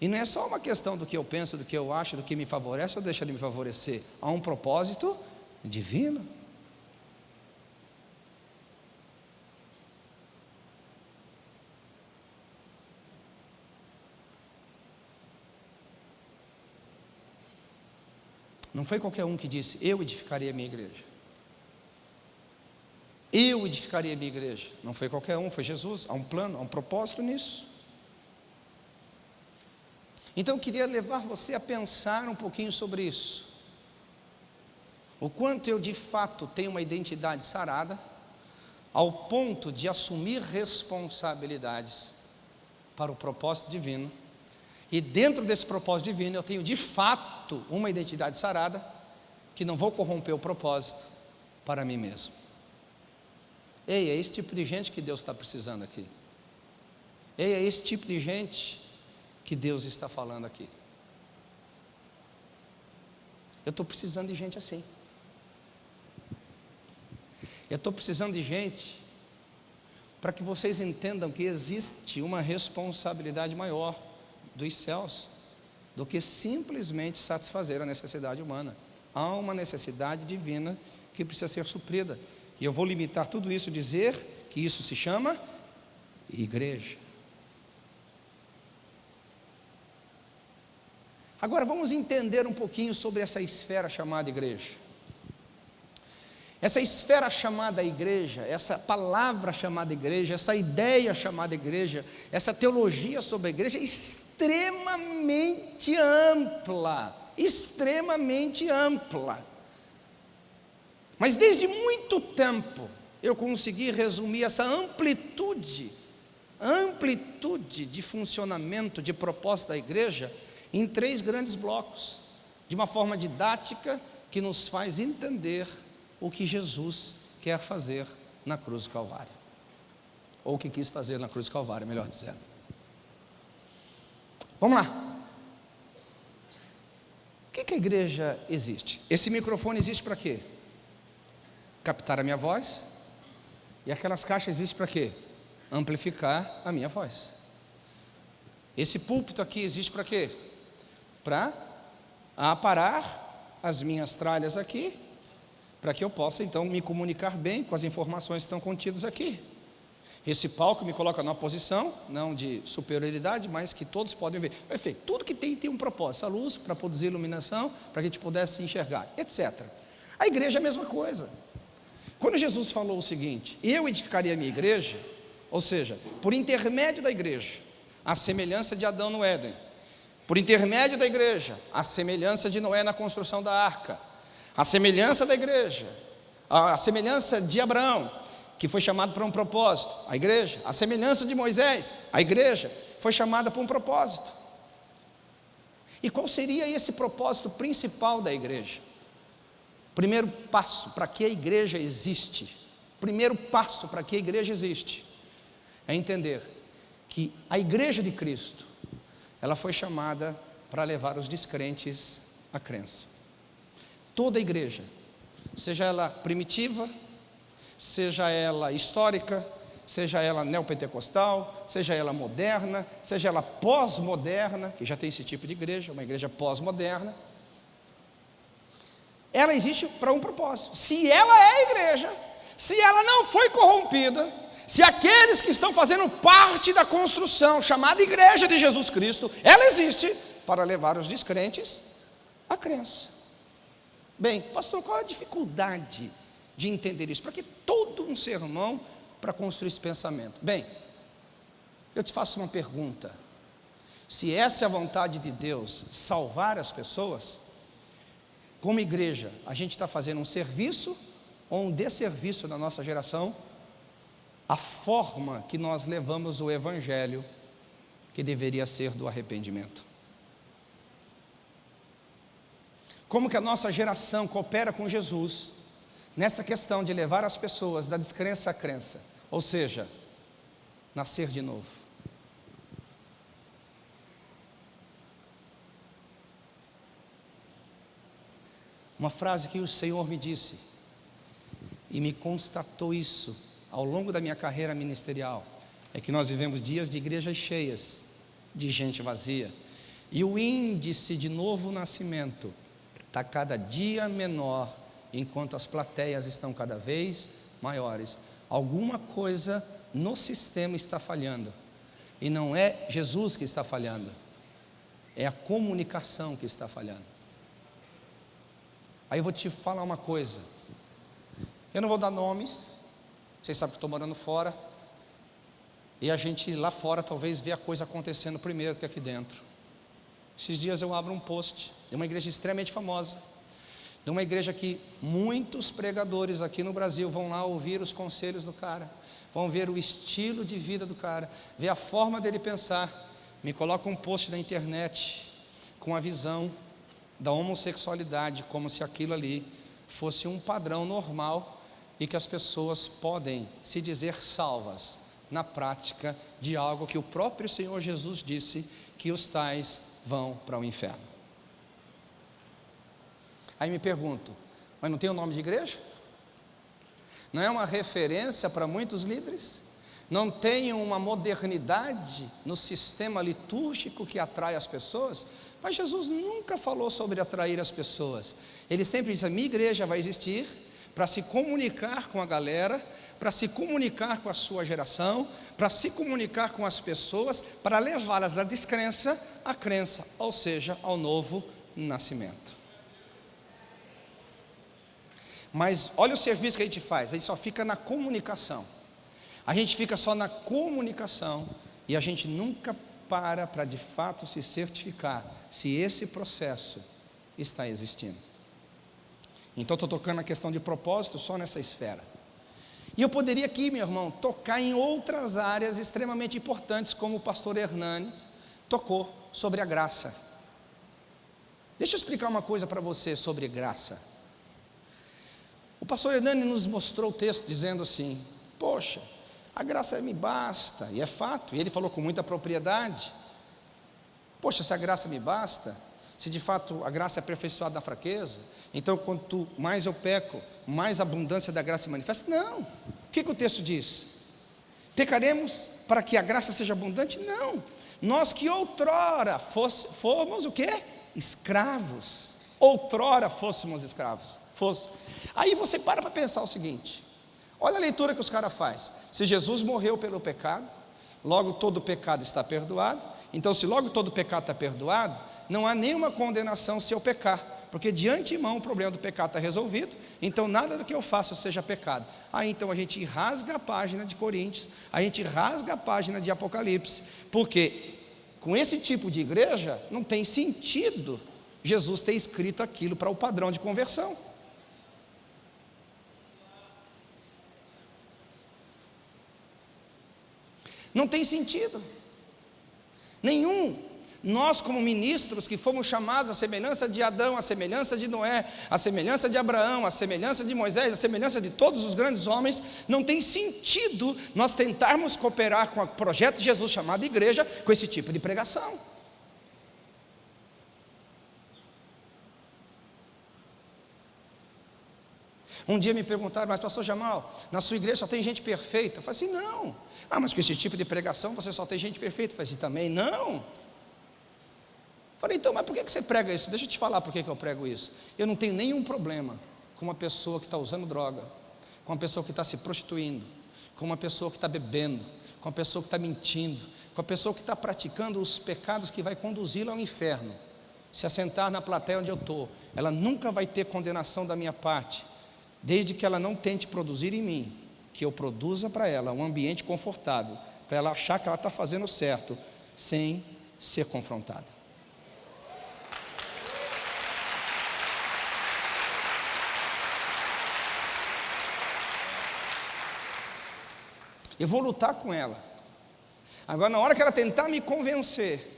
E não é só uma questão do que eu penso, do que eu acho, do que me favorece ou deixa de me favorecer. Há um propósito divino. Não foi qualquer um que disse, eu edificaria a minha igreja. Eu edificaria a minha igreja. Não foi qualquer um, foi Jesus. Há um plano, há um propósito nisso. Então eu queria levar você a pensar um pouquinho sobre isso. O quanto eu de fato tenho uma identidade sarada, ao ponto de assumir responsabilidades para o propósito divino e dentro desse propósito divino, eu tenho de fato uma identidade sarada, que não vou corromper o propósito para mim mesmo. Ei, é esse tipo de gente que Deus está precisando aqui. Ei, é esse tipo de gente que Deus está falando aqui. Eu estou precisando de gente assim. Eu estou precisando de gente para que vocês entendam que existe uma responsabilidade maior dos céus do que simplesmente satisfazer a necessidade humana. Há uma necessidade divina que precisa ser suprida. E eu vou limitar tudo isso, dizer que isso se chama igreja. Agora vamos entender um pouquinho sobre essa esfera chamada igreja. Essa esfera chamada igreja, essa palavra chamada igreja, essa ideia chamada igreja, essa teologia sobre a igreja é extremamente ampla, extremamente ampla. Mas desde muito tempo eu consegui resumir essa amplitude, amplitude de funcionamento, de proposta da igreja, em três grandes blocos, de uma forma didática que nos faz entender o que Jesus quer fazer na cruz do Calvário. ou o que quis fazer na cruz do Calvário, melhor dizendo. Vamos lá. O que, que a igreja existe? Esse microfone existe para quê? Captar a minha voz. E aquelas caixas existem para quê? Amplificar a minha voz. Esse púlpito aqui existe para quê? Para aparar as minhas tralhas aqui, para que eu possa então me comunicar bem com as informações que estão contidas aqui. Esse palco me coloca numa posição, não de superioridade, mas que todos podem ver. Perfeito. Tudo que tem tem um propósito. A luz para produzir iluminação, para que a gente pudesse enxergar, etc. A igreja é a mesma coisa. Quando Jesus falou o seguinte: Eu edificaria a minha igreja, ou seja, por intermédio da igreja, a semelhança de Adão no Éden, por intermédio da igreja, a semelhança de Noé na construção da arca, a semelhança da igreja, a semelhança de Abraão, que foi chamado para um propósito, a igreja, a semelhança de Moisés, a igreja, foi chamada para um propósito. E qual seria esse propósito principal da igreja? Primeiro passo para que a igreja existe, primeiro passo para que a igreja existe, é entender que a igreja de Cristo, ela foi chamada para levar os descrentes à crença. Toda a igreja, seja ela primitiva, seja ela histórica, seja ela neopentecostal, seja ela moderna, seja ela pós-moderna, que já tem esse tipo de igreja, uma igreja pós-moderna, ela existe para um propósito. Se ela é igreja, se ela não foi corrompida, se aqueles que estão fazendo parte da construção chamada Igreja de Jesus Cristo, ela existe para levar os descrentes à crença. Bem, pastor, qual a dificuldade de entender isso? Para que todo um sermão para construir esse pensamento? Bem, eu te faço uma pergunta. Se essa é a vontade de Deus, salvar as pessoas, como igreja, a gente está fazendo um serviço ou um desserviço na nossa geração? A forma que nós levamos o Evangelho, que deveria ser do arrependimento. Como que a nossa geração coopera com Jesus nessa questão de levar as pessoas da descrença à crença, ou seja, nascer de novo. Uma frase que o Senhor me disse e me constatou isso ao longo da minha carreira ministerial é que nós vivemos dias de igrejas cheias, de gente vazia, e o índice de novo nascimento está cada dia menor, enquanto as plateias estão cada vez maiores. Alguma coisa no sistema está falhando, e não é Jesus que está falhando, é a comunicação que está falhando. Aí eu vou te falar uma coisa, eu não vou dar nomes, vocês sabem que estou morando fora, e a gente lá fora talvez vê a coisa acontecendo primeiro do que aqui dentro. Esses dias eu abro um post de uma igreja extremamente famosa, de uma igreja que muitos pregadores aqui no Brasil vão lá ouvir os conselhos do cara, vão ver o estilo de vida do cara, ver a forma dele pensar. Me coloca um post na internet com a visão da homossexualidade, como se aquilo ali fosse um padrão normal e que as pessoas podem se dizer salvas na prática de algo que o próprio Senhor Jesus disse que os tais vão para o inferno. Aí me pergunto, mas não tem o nome de igreja? Não é uma referência para muitos líderes? Não tem uma modernidade no sistema litúrgico que atrai as pessoas? Mas Jesus nunca falou sobre atrair as pessoas. Ele sempre disse: a minha igreja vai existir para se comunicar com a galera, para se comunicar com a sua geração, para se comunicar com as pessoas, para levá-las da descrença à crença, ou seja, ao novo nascimento. Mas olha o serviço que a gente faz, a gente só fica na comunicação. A gente fica só na comunicação e a gente nunca para para de fato se certificar se esse processo está existindo. Então estou tocando a questão de propósito só nessa esfera. E eu poderia aqui, meu irmão, tocar em outras áreas extremamente importantes, como o pastor Hernani tocou sobre a graça. Deixa eu explicar uma coisa para você sobre graça. O pastor Hernani nos mostrou o texto dizendo assim: Poxa, a graça me basta, e é fato, e ele falou com muita propriedade. Poxa, se a graça me basta, se de fato a graça é aperfeiçoada na fraqueza, então quanto mais eu peco, mais abundância da graça se manifesta? Não. O que, que o texto diz? Pecaremos para que a graça seja abundante? Não. Nós que outrora fosse, fomos o quê? Escravos. Outrora fôssemos escravos. Fosse. Aí você para para pensar o seguinte: olha a leitura que os caras fazem. Se Jesus morreu pelo pecado, logo todo pecado está perdoado. Então, se logo todo pecado está perdoado, não há nenhuma condenação se eu pecar, porque de antemão o problema do pecado está resolvido, então nada do que eu faço seja pecado. Aí então a gente rasga a página de Coríntios, a gente rasga a página de Apocalipse, porque com esse tipo de igreja não tem sentido Jesus ter escrito aquilo para o padrão de conversão. Não tem sentido. Nenhum. Nós, como ministros que fomos chamados à semelhança de Adão, à semelhança de Noé, à semelhança de Abraão, à semelhança de Moisés, à semelhança de todos os grandes homens, não tem sentido nós tentarmos cooperar com o projeto de Jesus chamado igreja com esse tipo de pregação. Um dia me perguntaram, mas pastor Jamal, na sua igreja só tem gente perfeita? Eu falei assim, não. Ah, mas com esse tipo de pregação você só tem gente perfeita? Eu falei assim, também não. Falei, então, mas por que você prega isso? Deixa eu te falar por que eu prego isso. Eu não tenho nenhum problema com uma pessoa que está usando droga, com uma pessoa que está se prostituindo, com uma pessoa que está bebendo, com uma pessoa que está mentindo, com a pessoa que está praticando os pecados que vai conduzi-la ao inferno. Se assentar na plateia onde eu estou, ela nunca vai ter condenação da minha parte, desde que ela não tente produzir em mim, que eu produza para ela um ambiente confortável, para ela achar que ela está fazendo certo, sem ser confrontada. Eu vou lutar com ela. Agora, na hora que ela tentar me convencer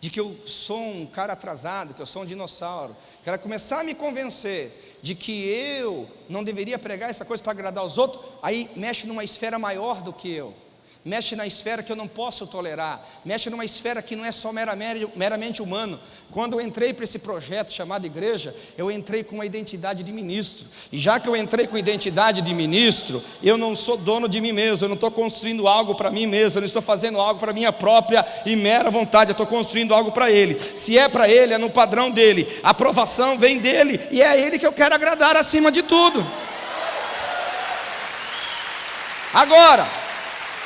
de que eu sou um cara atrasado, que eu sou um dinossauro, que ela começar a me convencer de que eu não deveria pregar essa coisa para agradar os outros, aí mexe numa esfera maior do que eu mexe na esfera que eu não posso tolerar, mexe numa esfera que não é só meramente, humano. Quando eu entrei para esse projeto chamado igreja, eu entrei com uma identidade de ministro, e já que eu entrei com identidade de ministro, eu não sou dono de mim mesmo, eu não estou construindo algo para mim mesmo, eu não estou fazendo algo para minha própria e mera vontade, eu estou construindo algo para Ele. Se é para Ele, é no padrão dele, a aprovação vem dele, e é a Ele que eu quero agradar acima de tudo. Agora,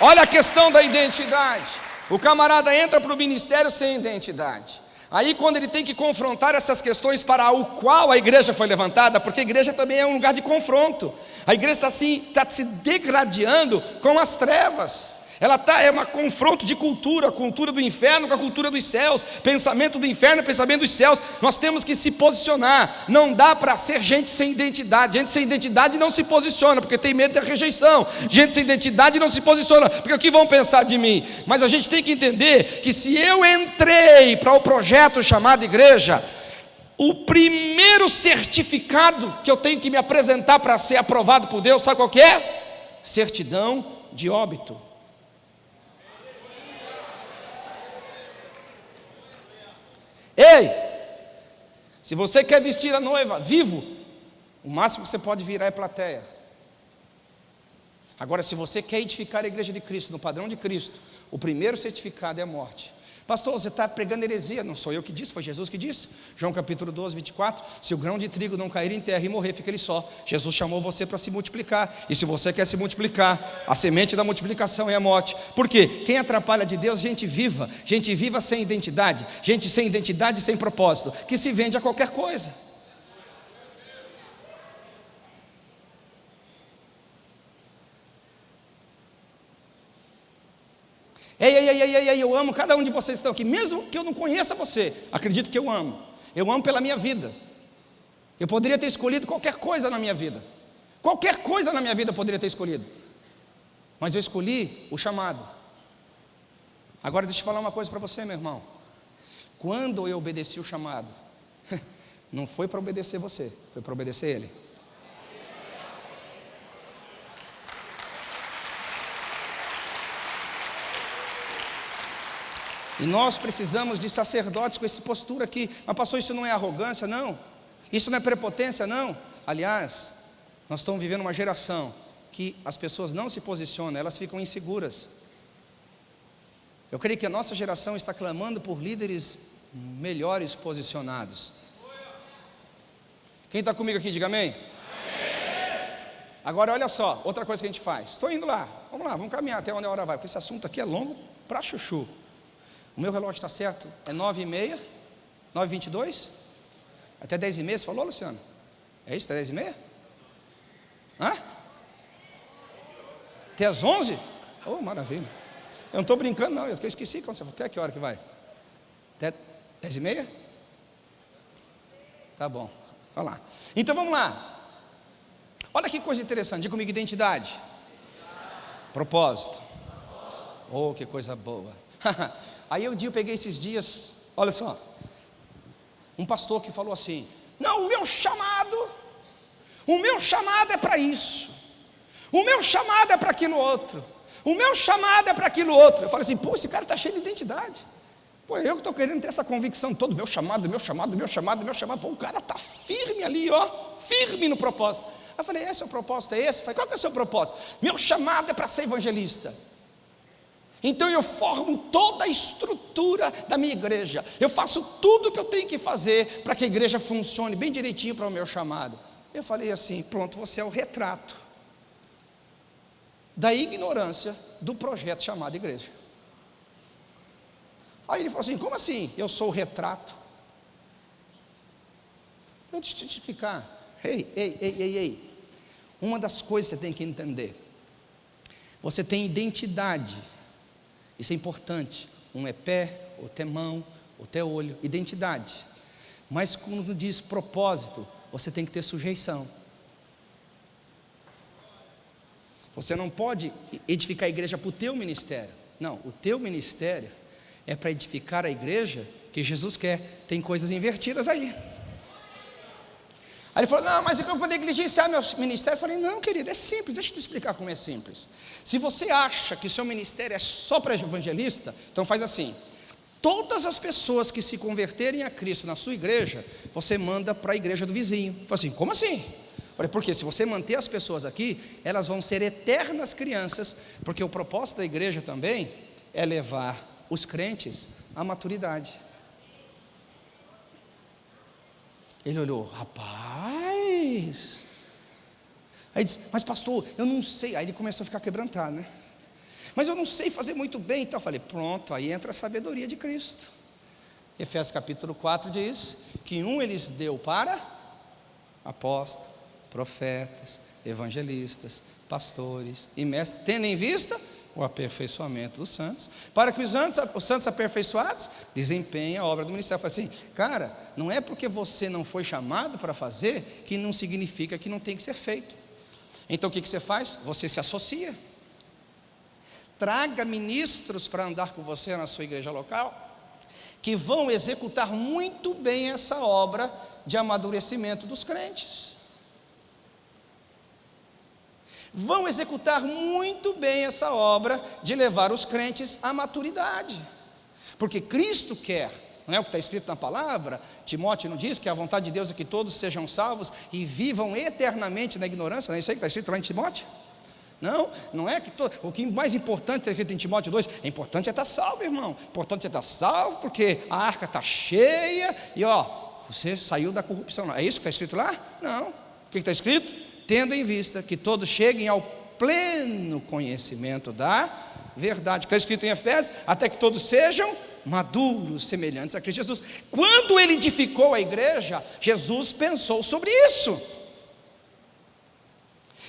Olha a questão da identidade. O camarada entra para o ministério sem identidade. Aí, quando ele tem que confrontar essas questões para o qual a igreja foi levantada, porque a igreja também é um lugar de confronto, a igreja está, assim, está se degradando com as trevas. Ela tá, é um confronto de cultura, cultura do inferno com a cultura dos céus, pensamento do inferno, pensamento dos céus. Nós temos que se posicionar. Não dá para ser gente sem identidade. Gente sem identidade não se posiciona, porque tem medo da rejeição. Gente sem identidade não se posiciona, porque o que vão pensar de mim? Mas a gente tem que entender que se eu entrei para o projeto chamado igreja, o primeiro certificado que eu tenho que me apresentar para ser aprovado por Deus, sabe qual é? Certidão de óbito. Ei, se você quer vestir a noiva vivo, o máximo que você pode virar é plateia. Agora, se você quer edificar a igreja de Cristo no padrão de Cristo, o primeiro certificado é a morte. Pastor, você está pregando heresia. Não sou eu que disse, foi Jesus que disse. João capítulo 12, 24. Se o grão de trigo não cair em terra e morrer, fica ele só. Jesus chamou você para se multiplicar. E se você quer se multiplicar, a semente da multiplicação é a morte. Por quê? Quem atrapalha de Deus? Gente viva. Gente viva sem identidade. Gente sem identidade e sem propósito. Que se vende a qualquer coisa. Ei, ei, ei, ei, ei, eu amo cada um de vocês que estão aqui, mesmo que eu não conheça você, acredito que eu amo. Eu amo pela minha vida. Eu poderia ter escolhido qualquer coisa na minha vida. Qualquer coisa na minha vida eu poderia ter escolhido. Mas eu escolhi o chamado. Agora deixa eu falar uma coisa para você, meu irmão. Quando eu obedeci o chamado, não foi para obedecer você, foi para obedecer Ele. E nós precisamos de sacerdotes com essa postura aqui. Mas pastor, isso não é arrogância, não. Isso não é prepotência, não. Aliás, nós estamos vivendo uma geração que as pessoas não se posicionam, elas ficam inseguras. Eu creio que a nossa geração está clamando por líderes melhores posicionados. Quem está comigo aqui, diga amém. Agora olha só, outra coisa que a gente faz. Estou indo lá, vamos lá, vamos caminhar até onde a hora vai, porque esse assunto aqui é longo para chuchu. O meu relógio está certo, é nove e meia, nove e vinte e dois, até dez e meia, você falou, Luciano? É isso, até dez e meia? Hã? Até as onze? Oh, maravilha. Eu não estou brincando não, eu esqueci quando você falou, até que hora que vai? Até dez e meia? Tá bom, Olha lá. Então vamos lá. Olha que coisa interessante, diga comigo identidade. Propósito. Oh, que coisa boa. Aí eu, dia, eu peguei esses dias, olha só, um pastor que falou assim: Não, o meu chamado, o meu chamado é para isso, o meu chamado é para aquilo outro, o meu chamado é para aquilo outro. Eu falei assim: Pô, esse cara está cheio de identidade. Pô, eu que estou querendo ter essa convicção todo, meu chamado, meu chamado, meu chamado, meu chamado. Pô, o cara está firme ali, ó, firme no propósito. Eu falei, esse é o propósito, é esse? Eu falei, qual que é o seu propósito? Meu chamado é para ser evangelista. Então eu formo toda a estrutura da minha igreja. Eu faço tudo o que eu tenho que fazer para que a igreja funcione bem direitinho para o meu chamado. Eu falei assim, pronto, você é o retrato da ignorância do projeto chamado igreja. Aí ele falou assim: como assim? Eu sou o retrato. Eu deixa te explicar. Ei, ei, ei, ei, ei. Uma das coisas que você tem que entender. Você tem identidade. Isso é importante. Um é pé, outro é mão, outro é olho. Identidade. Mas quando diz propósito, você tem que ter sujeição. Você não pode edificar a igreja para o teu ministério. Não, o teu ministério é para edificar a igreja que Jesus quer. Tem coisas invertidas aí. Aí ele falou: Não, mas eu vou negligenciar meu ministério. Eu falei: Não, querido, é simples. Deixa eu te explicar como é simples. Se você acha que o seu ministério é só para evangelista, então faz assim: todas as pessoas que se converterem a Cristo na sua igreja, você manda para a igreja do vizinho. Eu falei assim: Como assim? Falei, porque se você manter as pessoas aqui, elas vão ser eternas crianças, porque o propósito da igreja também é levar os crentes à maturidade. Ele olhou, rapaz. Aí disse, mas pastor, eu não sei. Aí ele começou a ficar quebrantado, né? Mas eu não sei fazer muito bem. Então eu falei, pronto, aí entra a sabedoria de Cristo. Efésios capítulo 4 diz que um eles deu para apóstolos, profetas, evangelistas, pastores e mestres, tendo em vista o aperfeiçoamento dos santos, para que os santos, os santos aperfeiçoados desempenhem a obra do ministério. Falei assim, cara, não é porque você não foi chamado para fazer que não significa que não tem que ser feito. Então o que, que você faz? Você se associa. Traga ministros para andar com você na sua igreja local, que vão executar muito bem essa obra de amadurecimento dos crentes vão executar muito bem essa obra de levar os crentes à maturidade. Porque Cristo quer, não é o que está escrito na palavra? Timóteo não diz que a vontade de Deus é que todos sejam salvos e vivam eternamente na ignorância, não é isso aí que está escrito lá em Timóteo? Não, não é que to... o que mais importante está escrito em Timóteo 2, é importante é estar salvo, irmão. Importante é estar salvo, porque a arca está cheia e ó, você saiu da corrupção. É isso que está escrito lá? Não. O que está escrito? Tendo em vista que todos cheguem ao pleno conhecimento da verdade. Está escrito em Efésios, até que todos sejam maduros, semelhantes a Cristo Jesus. Quando ele edificou a igreja, Jesus pensou sobre isso.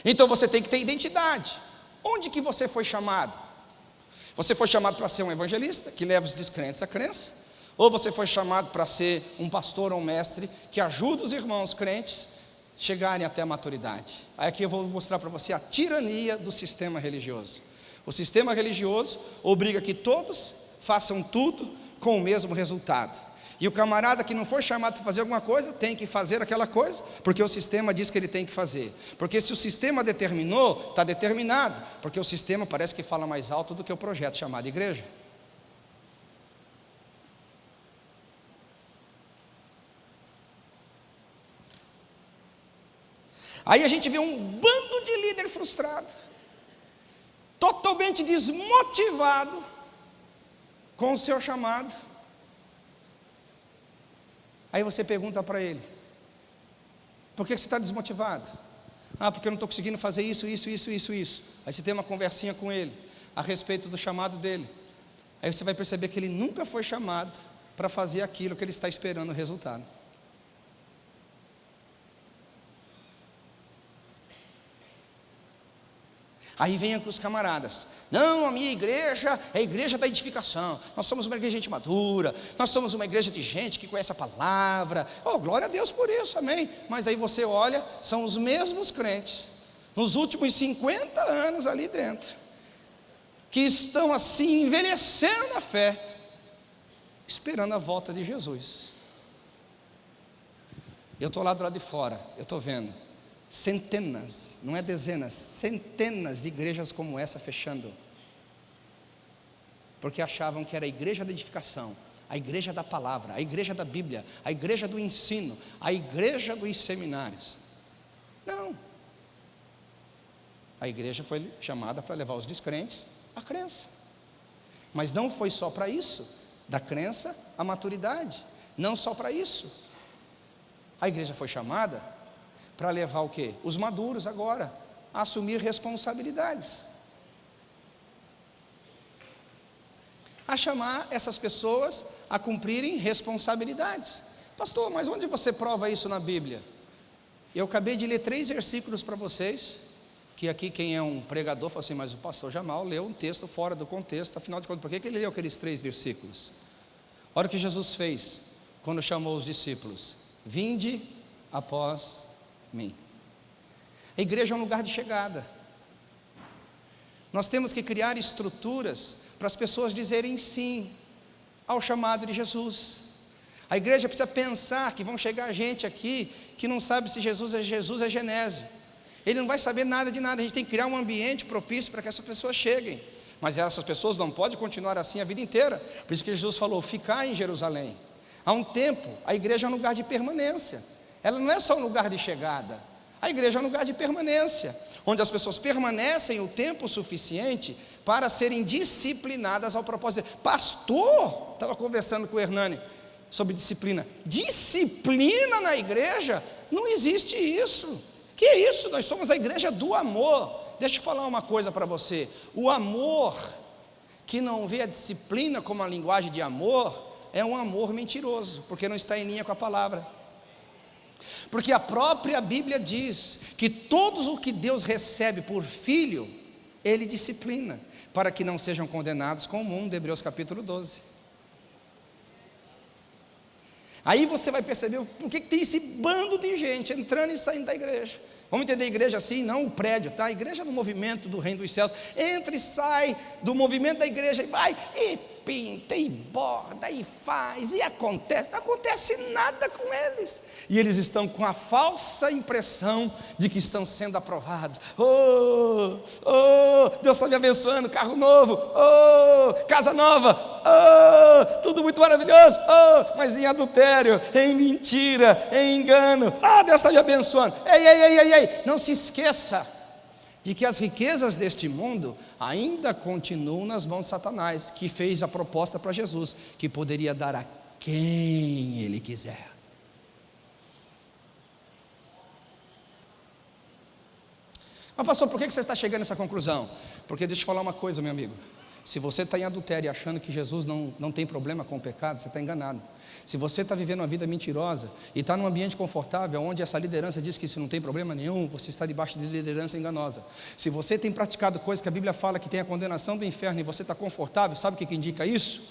Então você tem que ter identidade. Onde que você foi chamado? Você foi chamado para ser um evangelista que leva os descrentes à crença? Ou você foi chamado para ser um pastor ou um mestre que ajuda os irmãos crentes chegarem até a maturidade. Aí aqui eu vou mostrar para você a tirania do sistema religioso. O sistema religioso obriga que todos façam tudo com o mesmo resultado. E o camarada que não foi chamado para fazer alguma coisa, tem que fazer aquela coisa, porque o sistema diz que ele tem que fazer. Porque se o sistema determinou, está determinado, porque o sistema parece que fala mais alto do que o projeto chamado igreja. Aí a gente vê um bando de líder frustrado, totalmente desmotivado com o seu chamado. Aí você pergunta para ele: por que você está desmotivado? Ah, porque eu não estou conseguindo fazer isso, isso, isso, isso, isso. Aí você tem uma conversinha com ele a respeito do chamado dele. Aí você vai perceber que ele nunca foi chamado para fazer aquilo que ele está esperando o resultado. Aí vem com os camaradas. Não, a minha igreja é a igreja da edificação. Nós somos uma igreja de gente madura. Nós somos uma igreja de gente que conhece a palavra. Oh, glória a Deus por isso, amém. Mas aí você olha, são os mesmos crentes, nos últimos 50 anos ali dentro, que estão assim envelhecendo na fé, esperando a volta de Jesus. Eu estou lá do lado de fora, eu estou vendo centenas, não é dezenas, centenas de igrejas como essa fechando. Porque achavam que era a igreja da edificação, a igreja da palavra, a igreja da Bíblia, a igreja do ensino, a igreja dos seminários. Não. A igreja foi chamada para levar os descrentes à crença. Mas não foi só para isso, da crença à maturidade. Não só para isso. A igreja foi chamada para levar o quê? Os maduros agora a assumir responsabilidades. A chamar essas pessoas a cumprirem responsabilidades. Pastor, mas onde você prova isso na Bíblia? Eu acabei de ler três versículos para vocês, que aqui quem é um pregador fala assim, mas o pastor Jamal leu um texto fora do contexto, afinal de contas, por que, ele leu aqueles três versículos? Olha o que Jesus fez quando chamou os discípulos: Vinde após mim. A igreja é um lugar de chegada. Nós temos que criar estruturas para as pessoas dizerem sim ao chamado de Jesus. A igreja precisa pensar que vão chegar gente aqui que não sabe se Jesus é Jesus é Genésio. Ele não vai saber nada de nada. A gente tem que criar um ambiente propício para que essas pessoas cheguem. Mas essas pessoas não podem continuar assim a vida inteira. Por isso que Jesus falou: ficar em Jerusalém. Há um tempo, a igreja é um lugar de permanência. Ela não é só um lugar de chegada. A igreja é um lugar de permanência, onde as pessoas permanecem o tempo suficiente para serem disciplinadas ao propósito. Pastor, estava conversando com o Hernani sobre disciplina. Disciplina na igreja? Não existe isso. Que é isso? Nós somos a igreja do amor. Deixa eu falar uma coisa para você. O amor que não vê a disciplina como a linguagem de amor é um amor mentiroso, porque não está em linha com a palavra. Porque a própria Bíblia diz que todos o que Deus recebe por filho, Ele disciplina, para que não sejam condenados com o mundo, Hebreus capítulo 12. Aí você vai perceber por que tem esse bando de gente entrando e saindo da igreja. Vamos entender a igreja assim, não o prédio, tá? A igreja é no movimento do reino dos céus. Entra e sai do movimento da igreja e vai e pinta e borda e faz e acontece, não acontece nada com eles. E eles estão com a falsa impressão de que estão sendo aprovados. Oh, oh, Deus está me abençoando, carro novo, oh, casa nova, oh, tudo muito maravilhoso, oh, mas em adultério, em mentira, em engano. Ah, oh, Deus está me abençoando. Ei, ei, ei, ei, ei, não se esqueça de que as riquezas deste mundo ainda continuam nas mãos de Satanás, que fez a proposta para Jesus, que poderia dar a quem ele quiser. Mas pastor, por que você está chegando a essa conclusão? Porque deixa eu falar uma coisa, meu amigo. Se você está em adultério achando que Jesus não, não tem problema com o pecado, você está enganado. Se você está vivendo uma vida mentirosa e está num ambiente confortável, onde essa liderança diz que isso não tem problema nenhum, você está debaixo de liderança enganosa. Se você tem praticado coisas que a Bíblia fala que tem a condenação do inferno e você está confortável, sabe o que, que indica isso?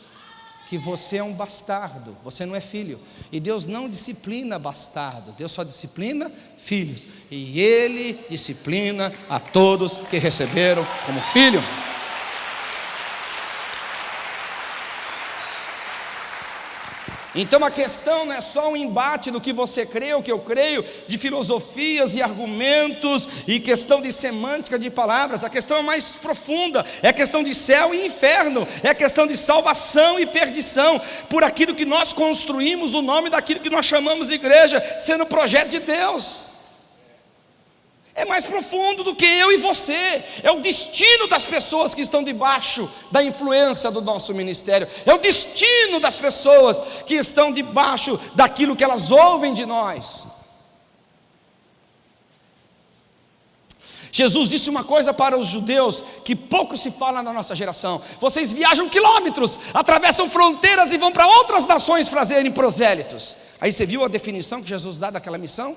Que você é um bastardo, você não é filho. E Deus não disciplina bastardo, Deus só disciplina filhos. E Ele disciplina a todos que receberam como filho. Então a questão não é só um embate do que você crê, o que eu creio, de filosofias e argumentos e questão de semântica de palavras, a questão é mais profunda, é questão de céu e inferno, é questão de salvação e perdição, por aquilo que nós construímos, o nome daquilo que nós chamamos igreja, sendo projeto de Deus. É mais profundo do que eu e você. É o destino das pessoas que estão debaixo da influência do nosso ministério. É o destino das pessoas que estão debaixo daquilo que elas ouvem de nós. Jesus disse uma coisa para os judeus que pouco se fala na nossa geração: vocês viajam quilômetros, atravessam fronteiras e vão para outras nações fazerem prosélitos. Aí você viu a definição que Jesus dá daquela missão?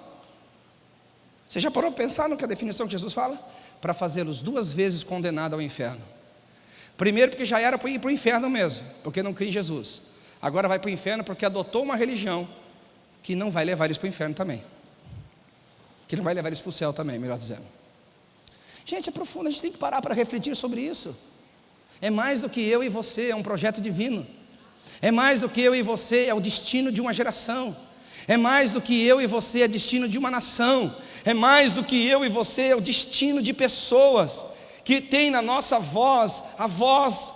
Você já parou para pensar no que a definição que Jesus fala? Para fazê-los duas vezes condenados ao inferno. Primeiro, porque já era para ir para o inferno mesmo, porque não cria em Jesus. Agora vai para o inferno porque adotou uma religião que não vai levar eles para o inferno também. Que não vai levar eles para o céu também, melhor dizendo. Gente, é profundo, a gente tem que parar para refletir sobre isso. É mais do que eu e você, é um projeto divino. É mais do que eu e você, é o destino de uma geração. É mais do que eu e você, é destino de uma nação. É mais do que eu e você, é o destino de pessoas que tem na nossa voz a voz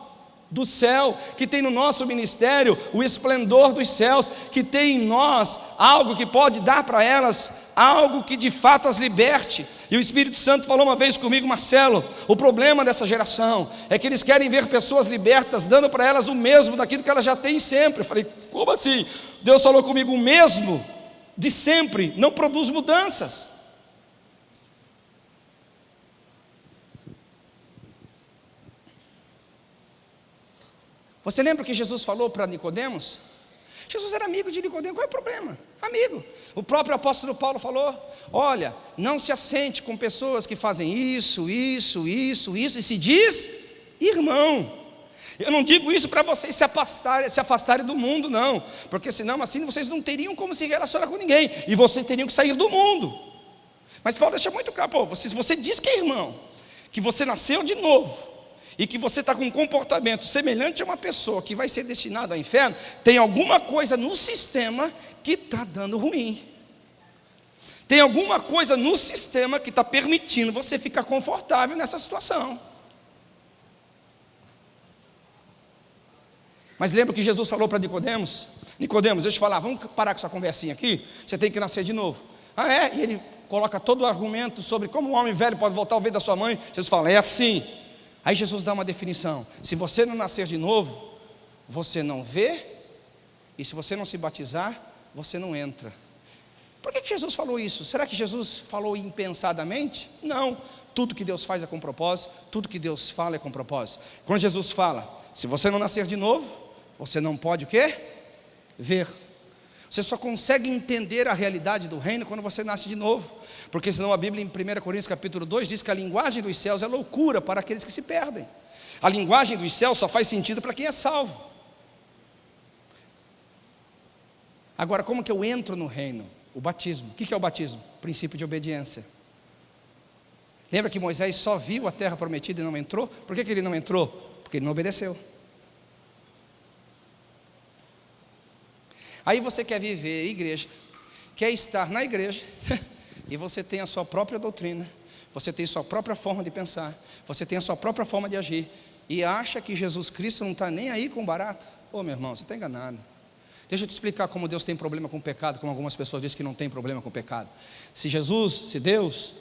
do céu, que tem no nosso ministério o esplendor dos céus, que tem em nós algo que pode dar para elas algo que de fato as liberte. E o Espírito Santo falou uma vez comigo, Marcelo: o problema dessa geração é que eles querem ver pessoas libertas, dando para elas o mesmo daquilo que elas já têm sempre. Eu falei, como assim? Deus falou comigo: o mesmo de sempre não produz mudanças. Você lembra que Jesus falou para Nicodemos? Jesus era amigo de Nicodemos, qual é o problema? Amigo. O próprio apóstolo Paulo falou: olha, não se assente com pessoas que fazem isso, isso, isso, isso, e se diz irmão. Eu não digo isso para vocês se afastarem, se afastarem do mundo, não, porque senão assim vocês não teriam como se relacionar com ninguém, e vocês teriam que sair do mundo. Mas Paulo deixa muito claro, pô, você, você diz que é irmão, que você nasceu de novo, e que você está com um comportamento semelhante a uma pessoa que vai ser destinada ao inferno, tem alguma coisa no sistema que está dando ruim. Tem alguma coisa no sistema que está permitindo você ficar confortável nessa situação. Mas lembra que Jesus falou para Nicodemos? Nicodemos, deixa eu te falar, vamos parar com essa conversinha aqui. Você tem que nascer de novo. Ah, é? E ele coloca todo o argumento sobre como um homem velho pode voltar ao ver da sua mãe. Jesus fala, é assim. Aí Jesus dá uma definição: se você não nascer de novo, você não vê, e se você não se batizar, você não entra. Por que, Jesus falou isso? Será que Jesus falou impensadamente? Não. Tudo que Deus faz é com propósito, tudo que Deus fala é com propósito. Quando Jesus fala, se você não nascer de novo, você não pode o quê? Ver. Você só consegue entender a realidade do reino quando você nasce de novo. Porque senão a Bíblia em 1 Coríntios capítulo 2 diz que a linguagem dos céus é loucura para aqueles que se perdem. A linguagem dos céus só faz sentido para quem é salvo. Agora, como que eu entro no reino? O batismo. O que é o batismo? Princípio de obediência. Lembra que Moisés só viu a terra prometida e não entrou? Por que, que ele não entrou? Porque ele não obedeceu. Aí você quer viver igreja, quer estar na igreja, e você tem a sua própria doutrina, você tem a sua própria forma de pensar, você tem a sua própria forma de agir, e acha que Jesus Cristo não está nem aí com barato. Ô oh, meu irmão, você está enganado. Deixa eu te explicar como Deus tem problema com o pecado, como algumas pessoas dizem que não tem problema com o pecado. Se Jesus, se Deus,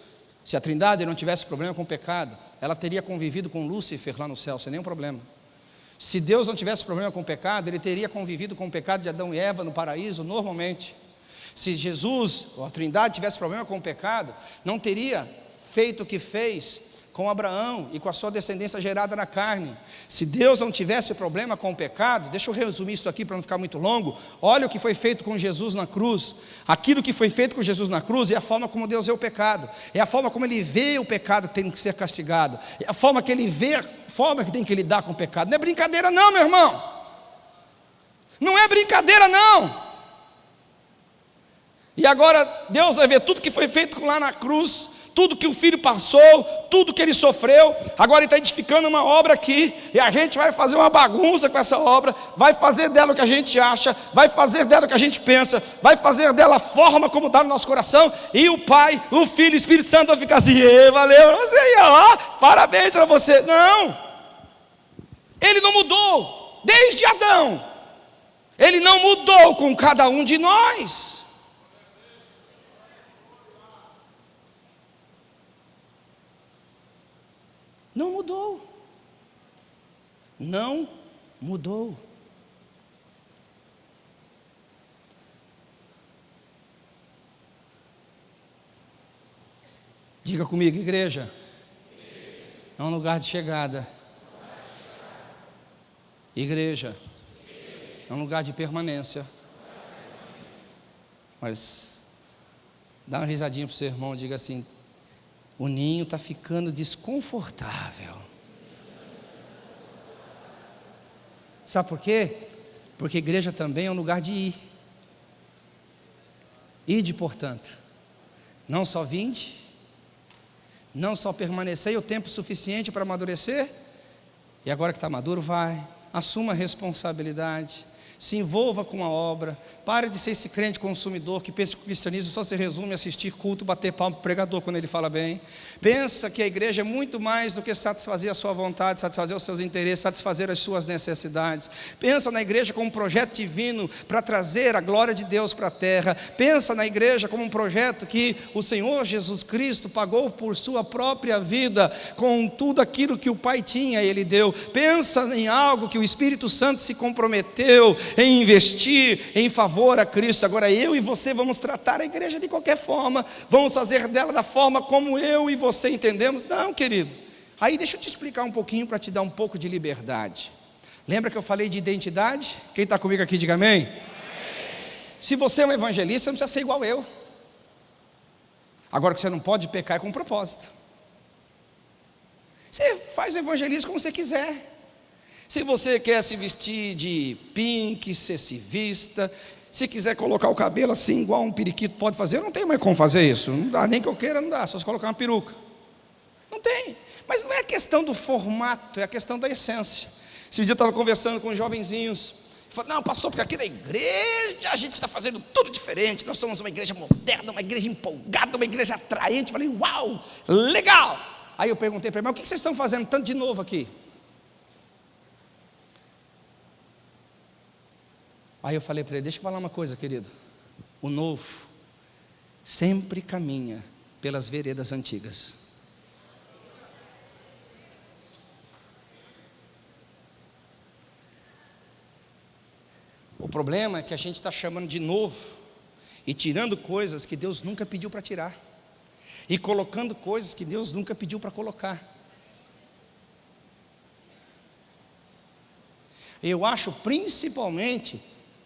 se a Trindade não tivesse problema com o pecado, ela teria convivido com Lúcifer lá no céu, sem nenhum problema. Se Deus não tivesse problema com o pecado, ele teria convivido com o pecado de Adão e Eva no paraíso normalmente. Se Jesus, ou a Trindade, tivesse problema com o pecado, não teria feito o que fez com Abraão e com a sua descendência gerada na carne. Se Deus não tivesse problema com o pecado, deixa eu resumir isso aqui para não ficar muito longo. Olha o que foi feito com Jesus na cruz. Aquilo que foi feito com Jesus na cruz é a forma como Deus vê o pecado, é a forma como ele vê o pecado que tem que ser castigado, é a forma que ele vê, a forma que tem que lidar com o pecado. Não é brincadeira, não, meu irmão. Não é brincadeira, não. E agora Deus vai ver tudo que foi feito lá na cruz tudo que o filho passou, tudo que ele sofreu, agora ele está edificando uma obra aqui, e a gente vai fazer uma bagunça com essa obra, vai fazer dela o que a gente acha, vai fazer dela o que a gente pensa, vai fazer dela a forma como está no nosso coração, e o Pai, o Filho, o Espírito Santo vai ficar assim, valeu, você ó, parabéns para você. Não, ele não mudou, desde Adão, ele não mudou com cada um de nós. Não mudou. Não mudou. Diga comigo, igreja. É um lugar de chegada. Igreja. É um lugar de permanência. Mas dá uma risadinha para o seu irmão, diga assim: o ninho está ficando desconfortável. Sabe por quê? Porque igreja também é um lugar de ir. Ide, portanto, não só vinde, não só permanecer o tempo suficiente para amadurecer, e agora que está maduro, vai, assuma a responsabilidade, se envolva com a obra, pare de ser esse crente consumidor que pensa que o cristianismo só se resume a assistir culto, bater palmo para o pregador quando ele fala bem. Pensa que a igreja é muito mais do que satisfazer a sua vontade, satisfazer os seus interesses, satisfazer as suas necessidades. Pensa na igreja como um projeto divino para trazer a glória de Deus para a terra. Pensa na igreja como um projeto que o Senhor Jesus Cristo pagou por sua própria vida, com tudo aquilo que o Pai tinha, Ele deu. Pensa em algo que o Espírito Santo se comprometeu em investir em favor a Cristo. Agora eu e você vamos tratar a igreja de qualquer forma, vamos fazer dela da forma como eu e você entendemos. Não, querido. Aí deixa eu te explicar um pouquinho para te dar um pouco de liberdade. Lembra que eu falei de identidade? Quem está comigo aqui, diga amém. Se você é um evangelista, não precisa ser igual eu. Agora que você não pode pecar é com propósito. Você faz o evangelismo como você quiser. Se você quer se vestir de pink, ser se vista. Se quiser colocar o cabelo assim, igual um periquito pode fazer, não tem mais como fazer isso. Não dá, nem que eu queira, não dá, só se colocar uma peruca. Não tem. Mas não é a questão do formato, é a questão da essência. Esses dias eu estava conversando com jovenzinhos. Falei, não, pastor, porque aqui na igreja a gente está fazendo tudo diferente. Nós somos uma igreja moderna, uma igreja empolgada, uma igreja atraente. Falei, uau, legal. Aí eu perguntei para ele, mas o que vocês estão fazendo tanto de novo aqui? Aí eu falei para ele: Deixa eu falar uma coisa, querido. O novo sempre caminha pelas veredas antigas. O problema é que a gente está chamando de novo e tirando coisas que Deus nunca pediu para tirar, e colocando coisas que Deus nunca pediu para colocar. Eu acho principalmente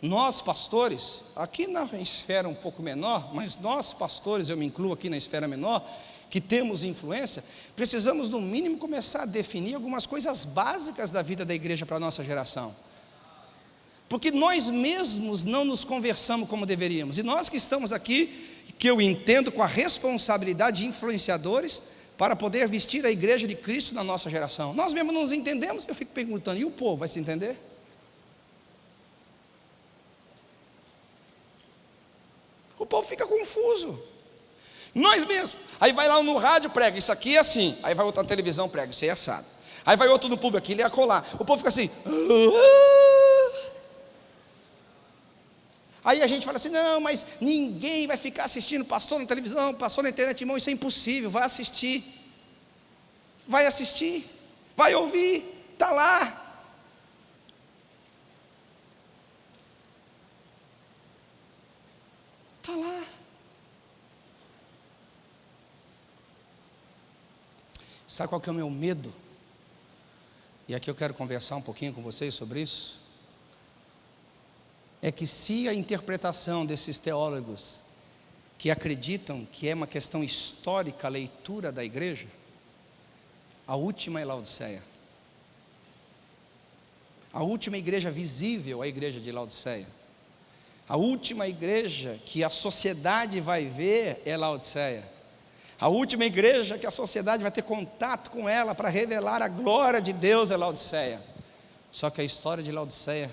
nós pastores, aqui na esfera um pouco menor, mas nós pastores, eu me incluo aqui na esfera menor, que temos influência, precisamos no mínimo começar a definir algumas coisas básicas da vida da igreja para a nossa geração. Porque nós mesmos não nos conversamos como deveríamos. E nós que estamos aqui, que eu entendo com a responsabilidade de influenciadores, para poder vestir a igreja de Cristo na nossa geração. Nós mesmos não nos entendemos, eu fico perguntando, e o povo vai se entender? O povo fica confuso. Nós mesmos. Aí vai lá no rádio, prega, isso aqui é assim. Aí vai outro na televisão, prega, isso é assado. Aí vai outro no público aqui, ele é colar. O povo fica assim. Ah". Aí a gente fala assim: não, mas ninguém vai ficar assistindo pastor na televisão, pastor na internet, irmão, isso é impossível. Vai assistir. Vai assistir. Vai ouvir. Está lá. Está lá. Sabe qual que é o meu medo? E aqui eu quero conversar um pouquinho com vocês sobre isso. É que se a interpretação desses teólogos que acreditam que é uma questão histórica a leitura da igreja, a última é Laodiceia. A última igreja visível é a igreja de Laodiceia. A última igreja que a sociedade vai ver é Laodiceia. A última igreja que a sociedade vai ter contato com ela para revelar a glória de Deus é Laodiceia. Só que a história de Laodiceia,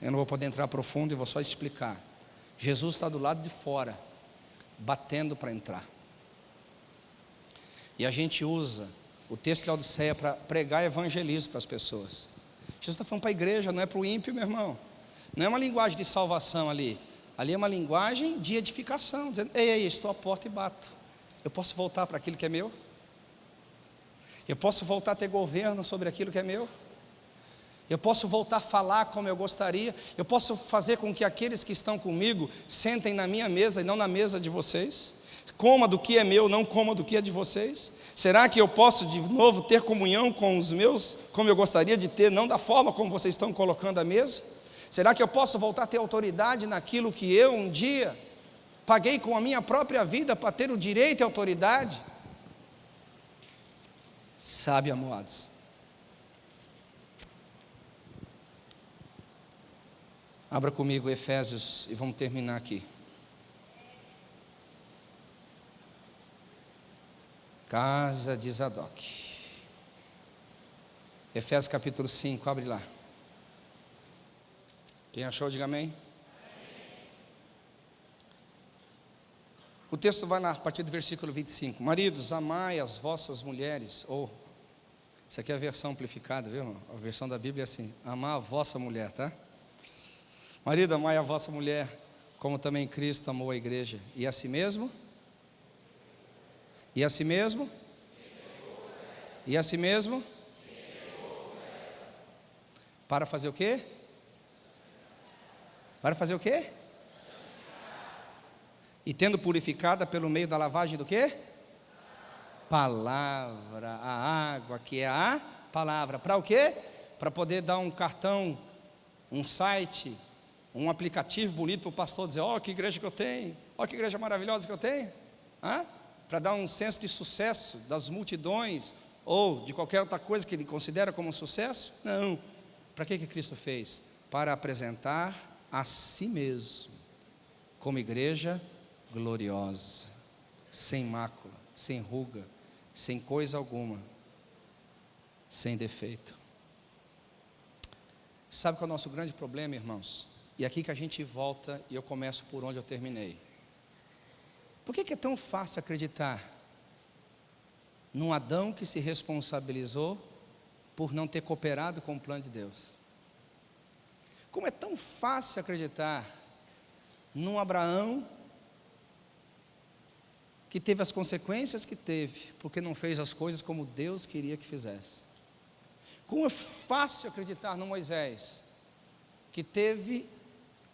eu não vou poder entrar profundo e vou só explicar. Jesus está do lado de fora, batendo para entrar. E a gente usa o texto de Laodiceia para pregar evangelismo para as pessoas. Jesus está falando para a igreja, não é para o ímpio, meu irmão. Não é uma linguagem de salvação ali. Ali é uma linguagem de edificação, dizendo: Ei, ei, estou à porta e bato. Eu posso voltar para aquilo que é meu? Eu posso voltar a ter governo sobre aquilo que é meu. Eu posso voltar a falar como eu gostaria. Eu posso fazer com que aqueles que estão comigo sentem na minha mesa e não na mesa de vocês. Coma do que é meu, não coma do que é de vocês. Será que eu posso de novo ter comunhão com os meus, como eu gostaria de ter, não da forma como vocês estão colocando a mesa? Será que eu posso voltar a ter autoridade naquilo que eu um dia paguei com a minha própria vida para ter o direito e autoridade? Sabe, amados, Abra comigo Efésios e vamos terminar aqui. Casa de Zadok. Efésios capítulo 5, abre lá. Quem achou, diga amém. O texto vai lá, a partir do versículo 25. Maridos, amai as vossas mulheres, ou, isso aqui é a versão amplificada, viu? A versão da Bíblia é assim: amar a vossa mulher, tá? Marido, amai a vossa mulher, como também Cristo amou a igreja, e a si mesmo? E a si mesmo? E a si mesmo? Para fazer o quê? Para fazer o quê? E tendo purificada pelo meio da lavagem do quê? Palavra, a água que é a palavra. Para o quê? Para poder dar um cartão, um site, um aplicativo bonito para o pastor dizer: Ó, oh, que igreja que eu tenho, ó, oh, que igreja maravilhosa que eu tenho. Para dar um senso de sucesso das multidões ou de qualquer outra coisa que ele considera como um sucesso? Não. Para que, que Cristo fez? Para apresentar a si mesmo como igreja gloriosa, sem mácula, sem ruga, sem coisa alguma, sem defeito. Sabe qual é o nosso grande problema, irmãos? E aqui que a gente volta e eu começo por onde eu terminei. Por que, que é tão fácil acreditar num Adão que se responsabilizou por não ter cooperado com o plano de Deus? Como é tão fácil acreditar num Abraão que teve as consequências que teve, porque não fez as coisas como Deus queria que fizesse? Como é fácil acreditar no Moisés, que teve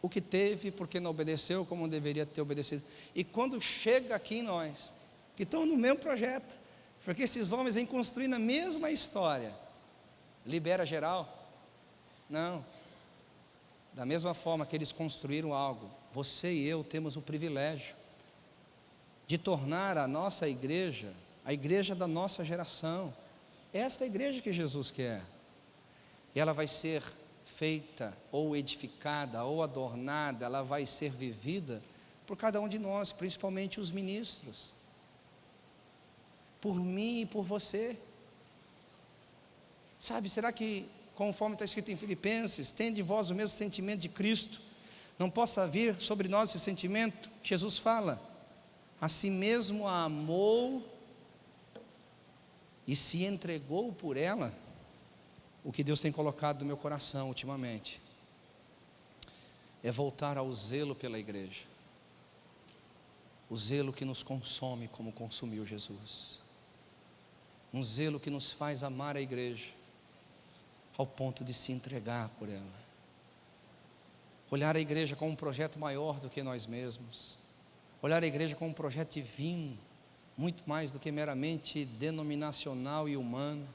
o que teve porque não obedeceu como deveria ter obedecido. E quando chega aqui em nós, que estão no mesmo projeto, porque esses homens vêm construindo a mesma história, libera geral? Não. Da mesma forma que eles construíram algo, você e eu temos o privilégio de tornar a nossa igreja a igreja da nossa geração. Esta é a igreja que Jesus quer. E ela vai ser feita, ou edificada, ou adornada, ela vai ser vivida por cada um de nós, principalmente os ministros. Por mim e por você. Sabe, será que, conforme está escrito em Filipenses, tem de vós o mesmo sentimento de Cristo? Não possa vir sobre nós esse sentimento? Jesus fala, a si mesmo a amou e se entregou por ela o que Deus tem colocado no meu coração ultimamente é voltar ao zelo pela igreja, o zelo que nos consome como consumiu Jesus, um zelo que nos faz amar a igreja ao ponto de se entregar por ela, olhar a igreja como um projeto maior do que nós mesmos, olhar a igreja como um projeto divino, muito mais do que meramente denominacional e humano.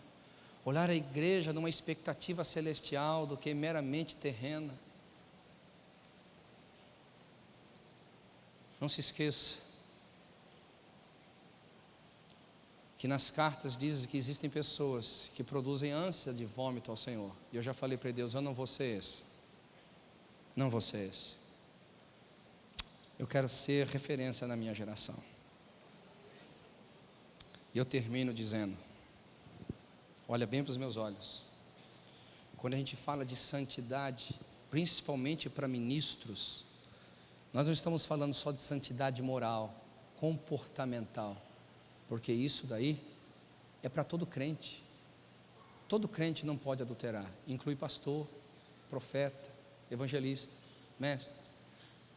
Olhar a igreja numa expectativa celestial do que meramente terrena. Não se esqueça que nas cartas diz que existem pessoas que produzem ânsia de vômito ao Senhor. E eu já falei para Deus, eu não vou ser esse. Não vou ser esse. Eu quero ser referência na minha geração. E eu termino dizendo: Olha bem para os meus olhos. Quando a gente fala de santidade, principalmente para ministros, nós não estamos falando só de santidade moral, comportamental, porque isso daí é para todo crente. Todo crente não pode adulterar, inclui pastor, profeta, evangelista, mestre.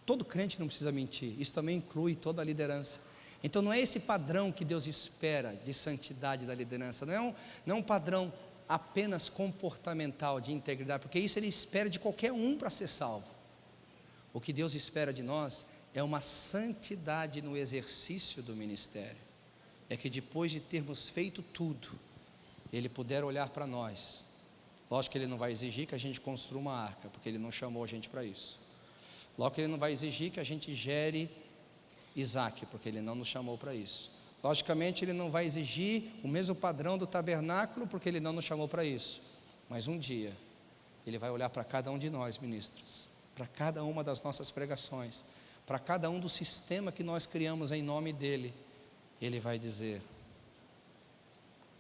Todo crente não precisa mentir, isso também inclui toda a liderança. Então não é esse padrão que Deus espera de santidade da liderança, não é um, não é um padrão apenas comportamental de integridade, porque isso ele espera de qualquer um para ser salvo. O que Deus espera de nós é uma santidade no exercício do ministério. É que depois de termos feito tudo, Ele puder olhar para nós. Lógico que Ele não vai exigir que a gente construa uma arca, porque Ele não chamou a gente para isso. Lógico que Ele não vai exigir que a gente gere Isaac, porque Ele não nos chamou para isso. Logicamente, Ele não vai exigir o mesmo padrão do tabernáculo, porque Ele não nos chamou para isso. Mas um dia, Ele vai olhar para cada um de nós, ministros, para cada uma das nossas pregações, para cada um do sistema que nós criamos em nome dEle, Ele vai dizer: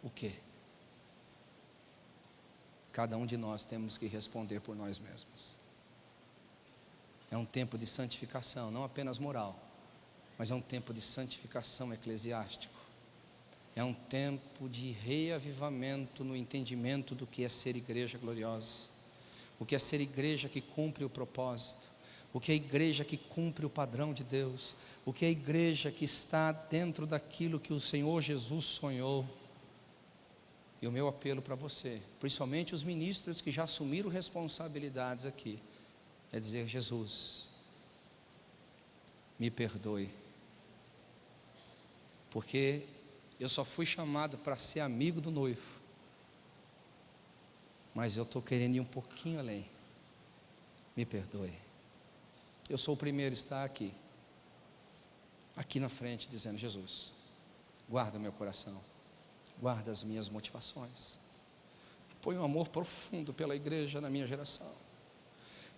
o que? Cada um de nós temos que responder por nós mesmos. É um tempo de santificação, não apenas moral mas é um tempo de santificação eclesiástico. É um tempo de reavivamento no entendimento do que é ser igreja gloriosa, o que é ser igreja que cumpre o propósito, o que é igreja que cumpre o padrão de Deus, o que é igreja que está dentro daquilo que o Senhor Jesus sonhou. E o meu apelo para você, principalmente os ministros que já assumiram responsabilidades aqui, é dizer: Jesus, me perdoe porque eu só fui chamado para ser amigo do noivo, mas eu estou querendo ir um pouquinho além. Me perdoe. Eu sou o primeiro a estar aqui, aqui na frente, dizendo: Jesus, guarda meu coração, guarda as minhas motivações, põe um amor profundo pela igreja na minha geração,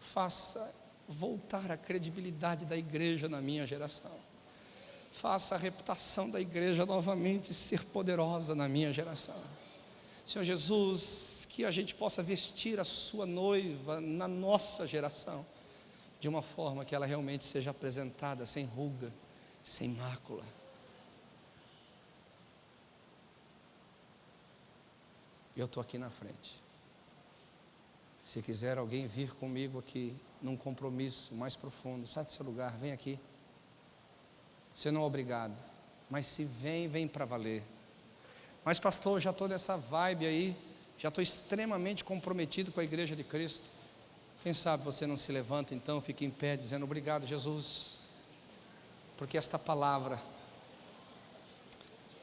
faça voltar a credibilidade da igreja na minha geração. Faça a reputação da igreja novamente ser poderosa na minha geração. Senhor Jesus, que a gente possa vestir a sua noiva na nossa geração, de uma forma que ela realmente seja apresentada sem ruga, sem mácula. Eu estou aqui na frente. Se quiser alguém vir comigo aqui num compromisso mais profundo, sai do seu lugar, vem aqui. Você não é obrigado. Mas se vem, vem para valer. Mas, pastor, já estou nessa vibe aí, já estou extremamente comprometido com a igreja de Cristo. Quem sabe você não se levanta então, fica em pé, dizendo obrigado, Jesus, porque esta palavra,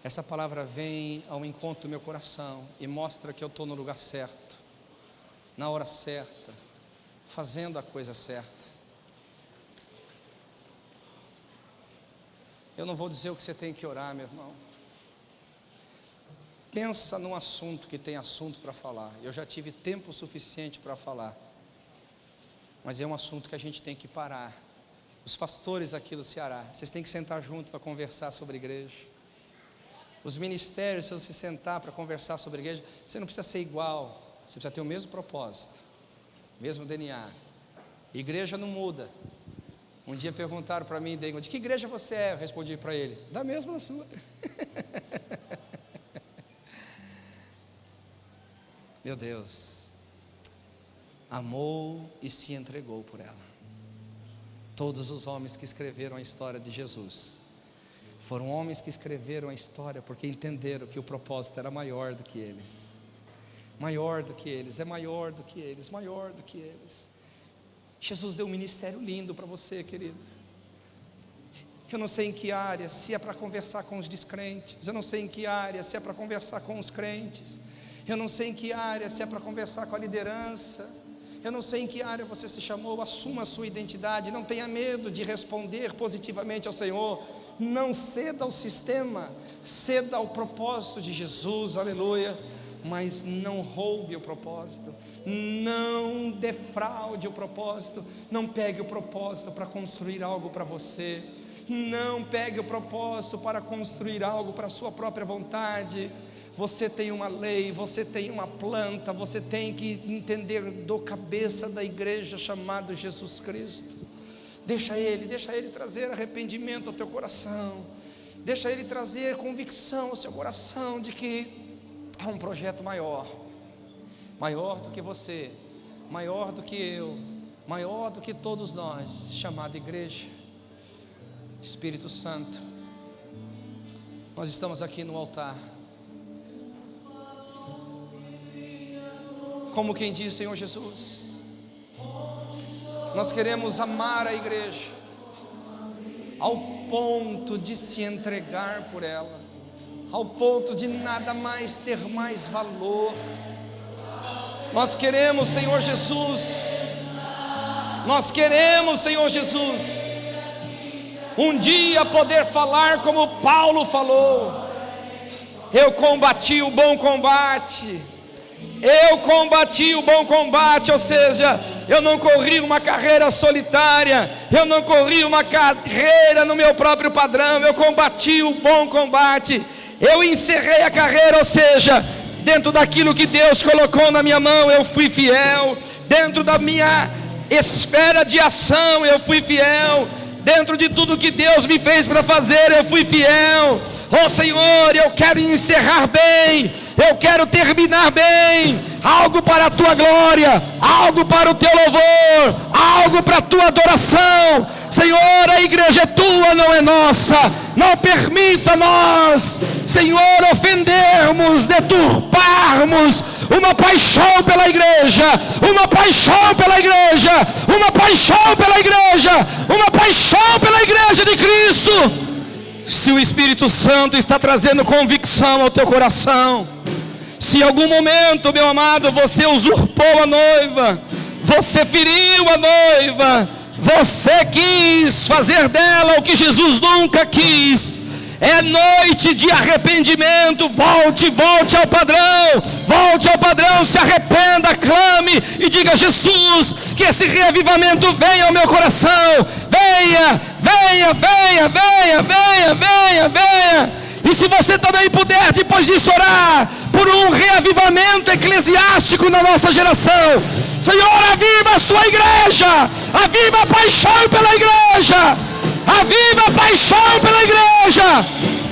essa palavra vem ao encontro do meu coração e mostra que eu estou no lugar certo, na hora certa, fazendo a coisa certa. Eu não vou dizer o que você tem que orar, meu irmão. Pensa num assunto que tem assunto para falar. Eu já tive tempo suficiente para falar. Mas é um assunto que a gente tem que parar. Os pastores aqui do Ceará, vocês têm que sentar junto para conversar sobre igreja. Os ministérios, se você sentar para conversar sobre igreja, você não precisa ser igual, você precisa ter o mesmo propósito, mesmo DNA. Igreja não muda, um dia perguntaram para mim, de que igreja você é? Eu respondi para ele, da mesma sua. Meu Deus, amou e se entregou por ela. Todos os homens que escreveram a história de Jesus foram homens que escreveram a história porque entenderam que o propósito era maior do que eles. Maior do que eles, é maior do que eles, maior do que eles. Jesus deu um ministério lindo para você, querido. Eu não sei em que área, se é para conversar com os descrentes, eu não sei em que área, se é para conversar com os crentes, eu não sei em que área, se é para conversar com a liderança, eu não sei em que área você se chamou, assuma a sua identidade, não tenha medo de responder positivamente ao Senhor, não ceda ao sistema, ceda ao propósito de Jesus, aleluia. Mas não roube o propósito, não defraude o propósito, não pegue o propósito para construir algo para você, não pegue o propósito para construir algo para a sua própria vontade. Você tem uma lei, você tem uma planta, você tem que entender do cabeça da igreja chamado Jesus Cristo. Deixa Ele, deixa Ele trazer arrependimento ao teu coração, deixa Ele trazer convicção ao seu coração de que Há um projeto maior, maior do que você, maior do que eu, maior do que todos nós, chamado igreja. Espírito Santo, Nós estamos aqui no altar. Como quem diz, Senhor Jesus, nós queremos amar a igreja ao ponto de se entregar por ela, ao ponto de nada mais ter mais valor. Nós queremos, Senhor Jesus, nós queremos, Senhor Jesus, um dia poder falar como Paulo falou: Eu combati o bom combate eu combati o bom combate, ou seja, eu não corri uma carreira solitária, eu não corri uma carreira no meu próprio padrão, eu combati o bom combate, eu encerrei a carreira, ou seja, dentro daquilo que Deus colocou na minha mão, eu fui fiel, dentro da minha esfera de ação, eu fui fiel, dentro de tudo que Deus me fez para fazer, eu fui fiel. Oh Senhor, eu quero encerrar bem, eu quero terminar bem, algo para a tua glória, algo para o teu louvor, algo para a tua adoração. Senhor, a igreja é tua, não é nossa. Não permita nós, Senhor, ofendermos, deturparmos uma paixão pela igreja, uma paixão pela igreja, uma paixão pela igreja, uma paixão pela igreja de Cristo. Se o Espírito Santo está trazendo convicção ao teu coração, se em algum momento, meu amado, você usurpou a noiva, você feriu a noiva, você quis fazer dela o que Jesus nunca quis. É noite de arrependimento. Volte, volte ao padrão. Volte ao padrão, se arrependa, clame e diga: Jesus, que esse reavivamento venha ao meu coração. Venha, venha, venha, venha, venha, venha, venha. E se você também puder, depois disso, orar por um reavivamento eclesiástico na nossa geração. Senhor, aviva a sua igreja, aviva a paixão pela igreja, aviva a paixão pela igreja.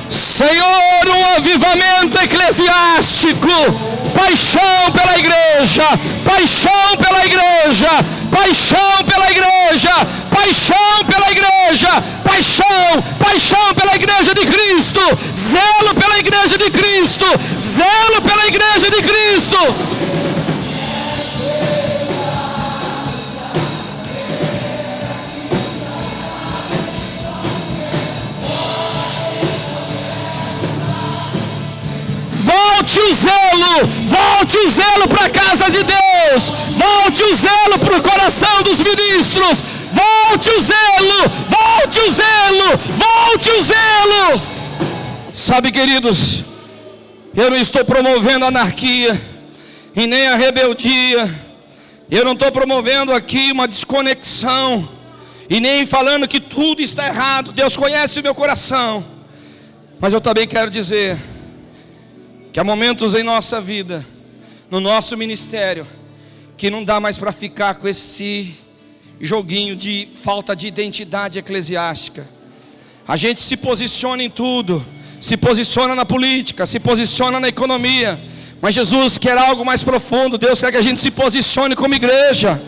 Senhor, um avivamento eclesiástico, paixão pela igreja, paixão pela igreja, paixão pela igreja, paixão pela igreja, paixão, paixão pela igreja de Cristo, zelo pela igreja de Cristo, zelo pela igreja de Cristo. Volte o zelo, volte o zelo para a casa de Deus, volte o zelo para o coração dos ministros, volte o zelo, volte o zelo, volte o zelo. Sabe, queridos, eu não estou promovendo anarquia e nem a rebeldia, eu não estou promovendo aqui uma desconexão e nem falando que tudo está errado, Deus conhece o meu coração, mas eu também quero dizer que há momentos em nossa vida, no nosso ministério, que não dá mais para ficar com esse joguinho de falta de identidade eclesiástica. A gente se posiciona em tudo, se posiciona na política, se posiciona na economia, mas Jesus quer algo mais profundo. Deus quer que a gente se posicione como igreja,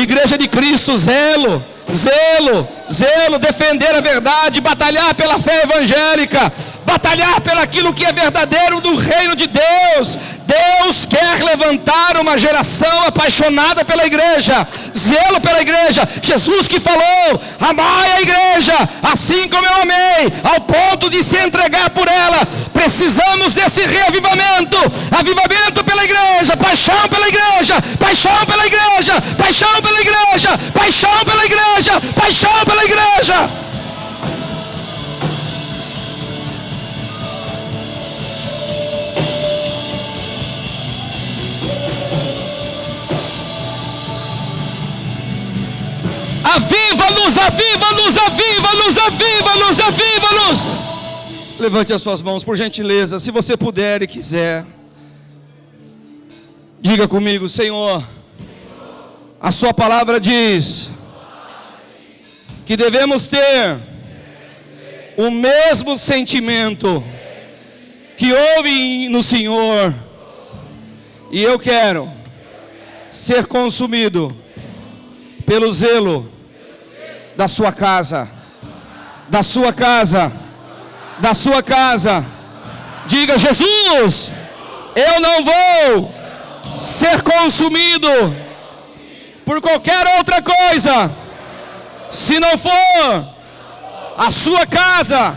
igreja de Cristo, zelo, zelo, zelo, defender a verdade, batalhar pela fé evangélica, batalhar pelaquilo que é verdadeiro do reino de Deus. Deus quer levantar uma geração apaixonada pela igreja, zelo pela igreja. Jesus que falou: amai a igreja, assim como eu amei, ao ponto de se entregar por ela. Precisamos desse reavivamento, avivamento pela igreja, paixão pela igreja, paixão pela igreja, paixão pela igreja, paixão pela igreja, paixão pela igreja. Aviva-nos, aviva-nos, aviva-nos, aviva-nos, aviva-nos. Levante as suas mãos, por gentileza, se você puder e quiser. Diga comigo, Senhor. A Sua palavra diz que devemos ter o mesmo sentimento que houve no Senhor. E eu quero ser consumido pelo zelo da sua casa, da sua casa, da sua casa, Diga, Jesus, eu não vou ser consumido por qualquer outra coisa, se não for a sua casa,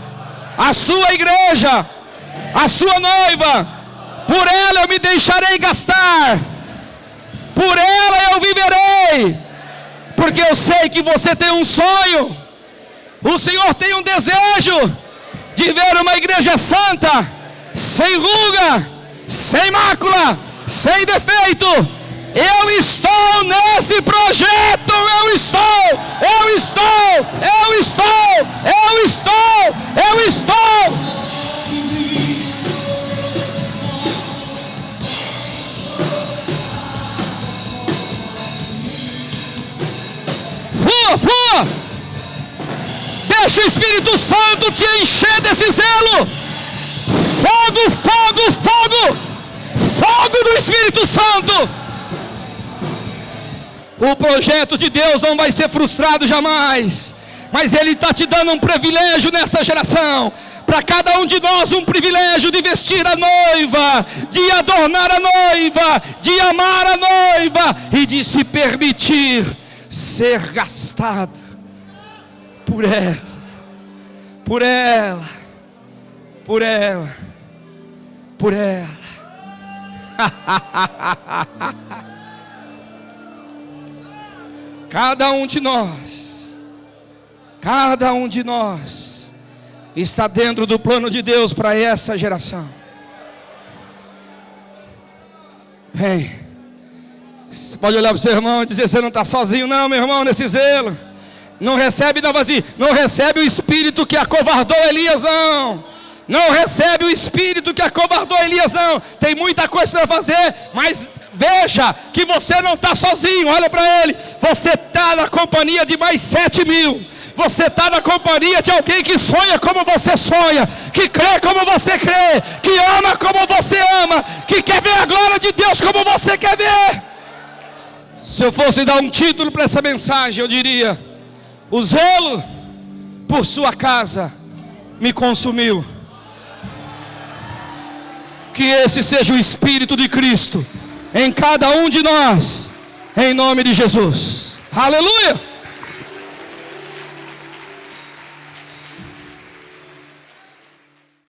a sua igreja, a sua noiva, por ela eu me deixarei gastar, por ela eu viverei, porque eu sei que você tem um sonho, o Senhor tem um desejo de ver uma igreja santa, sem ruga, sem mácula, sem defeito. Eu estou nesse projeto, eu estou, eu estou, eu estou, eu estou, eu estou. Fua, fua! Deixa o Espírito Santo te encher desse zelo. Fogo, fogo, fogo! Fogo do Espírito Santo! O projeto de Deus não vai ser frustrado jamais, mas Ele está te dando um privilégio nessa geração. Para cada um de nós, um privilégio de vestir a noiva, de adornar a noiva, de amar a noiva e de se permitir ser gastado por ela por ela, por ela, por ela. cada um de nós, cada um de nós está dentro do plano de Deus para essa geração. Vem. Você pode olhar para o seu irmão e dizer: Você não está sozinho, não, meu irmão, nesse zelo. Não recebe não vazio, não recebe o espírito que acovardou Elias não. Não recebe o espírito que acovardou Elias não. Tem muita coisa para fazer, mas veja que você não está sozinho. Olha para ele, você está na companhia de mais sete mil. Você está na companhia de alguém que sonha como você sonha, que crê como você crê, que ama como você ama, que quer ver a glória de Deus como você quer ver. Se eu fosse dar um título para essa mensagem, eu diria: o zelo por sua casa me consumiu. Que esse seja o Espírito de Cristo em cada um de nós, em nome de Jesus. Aleluia!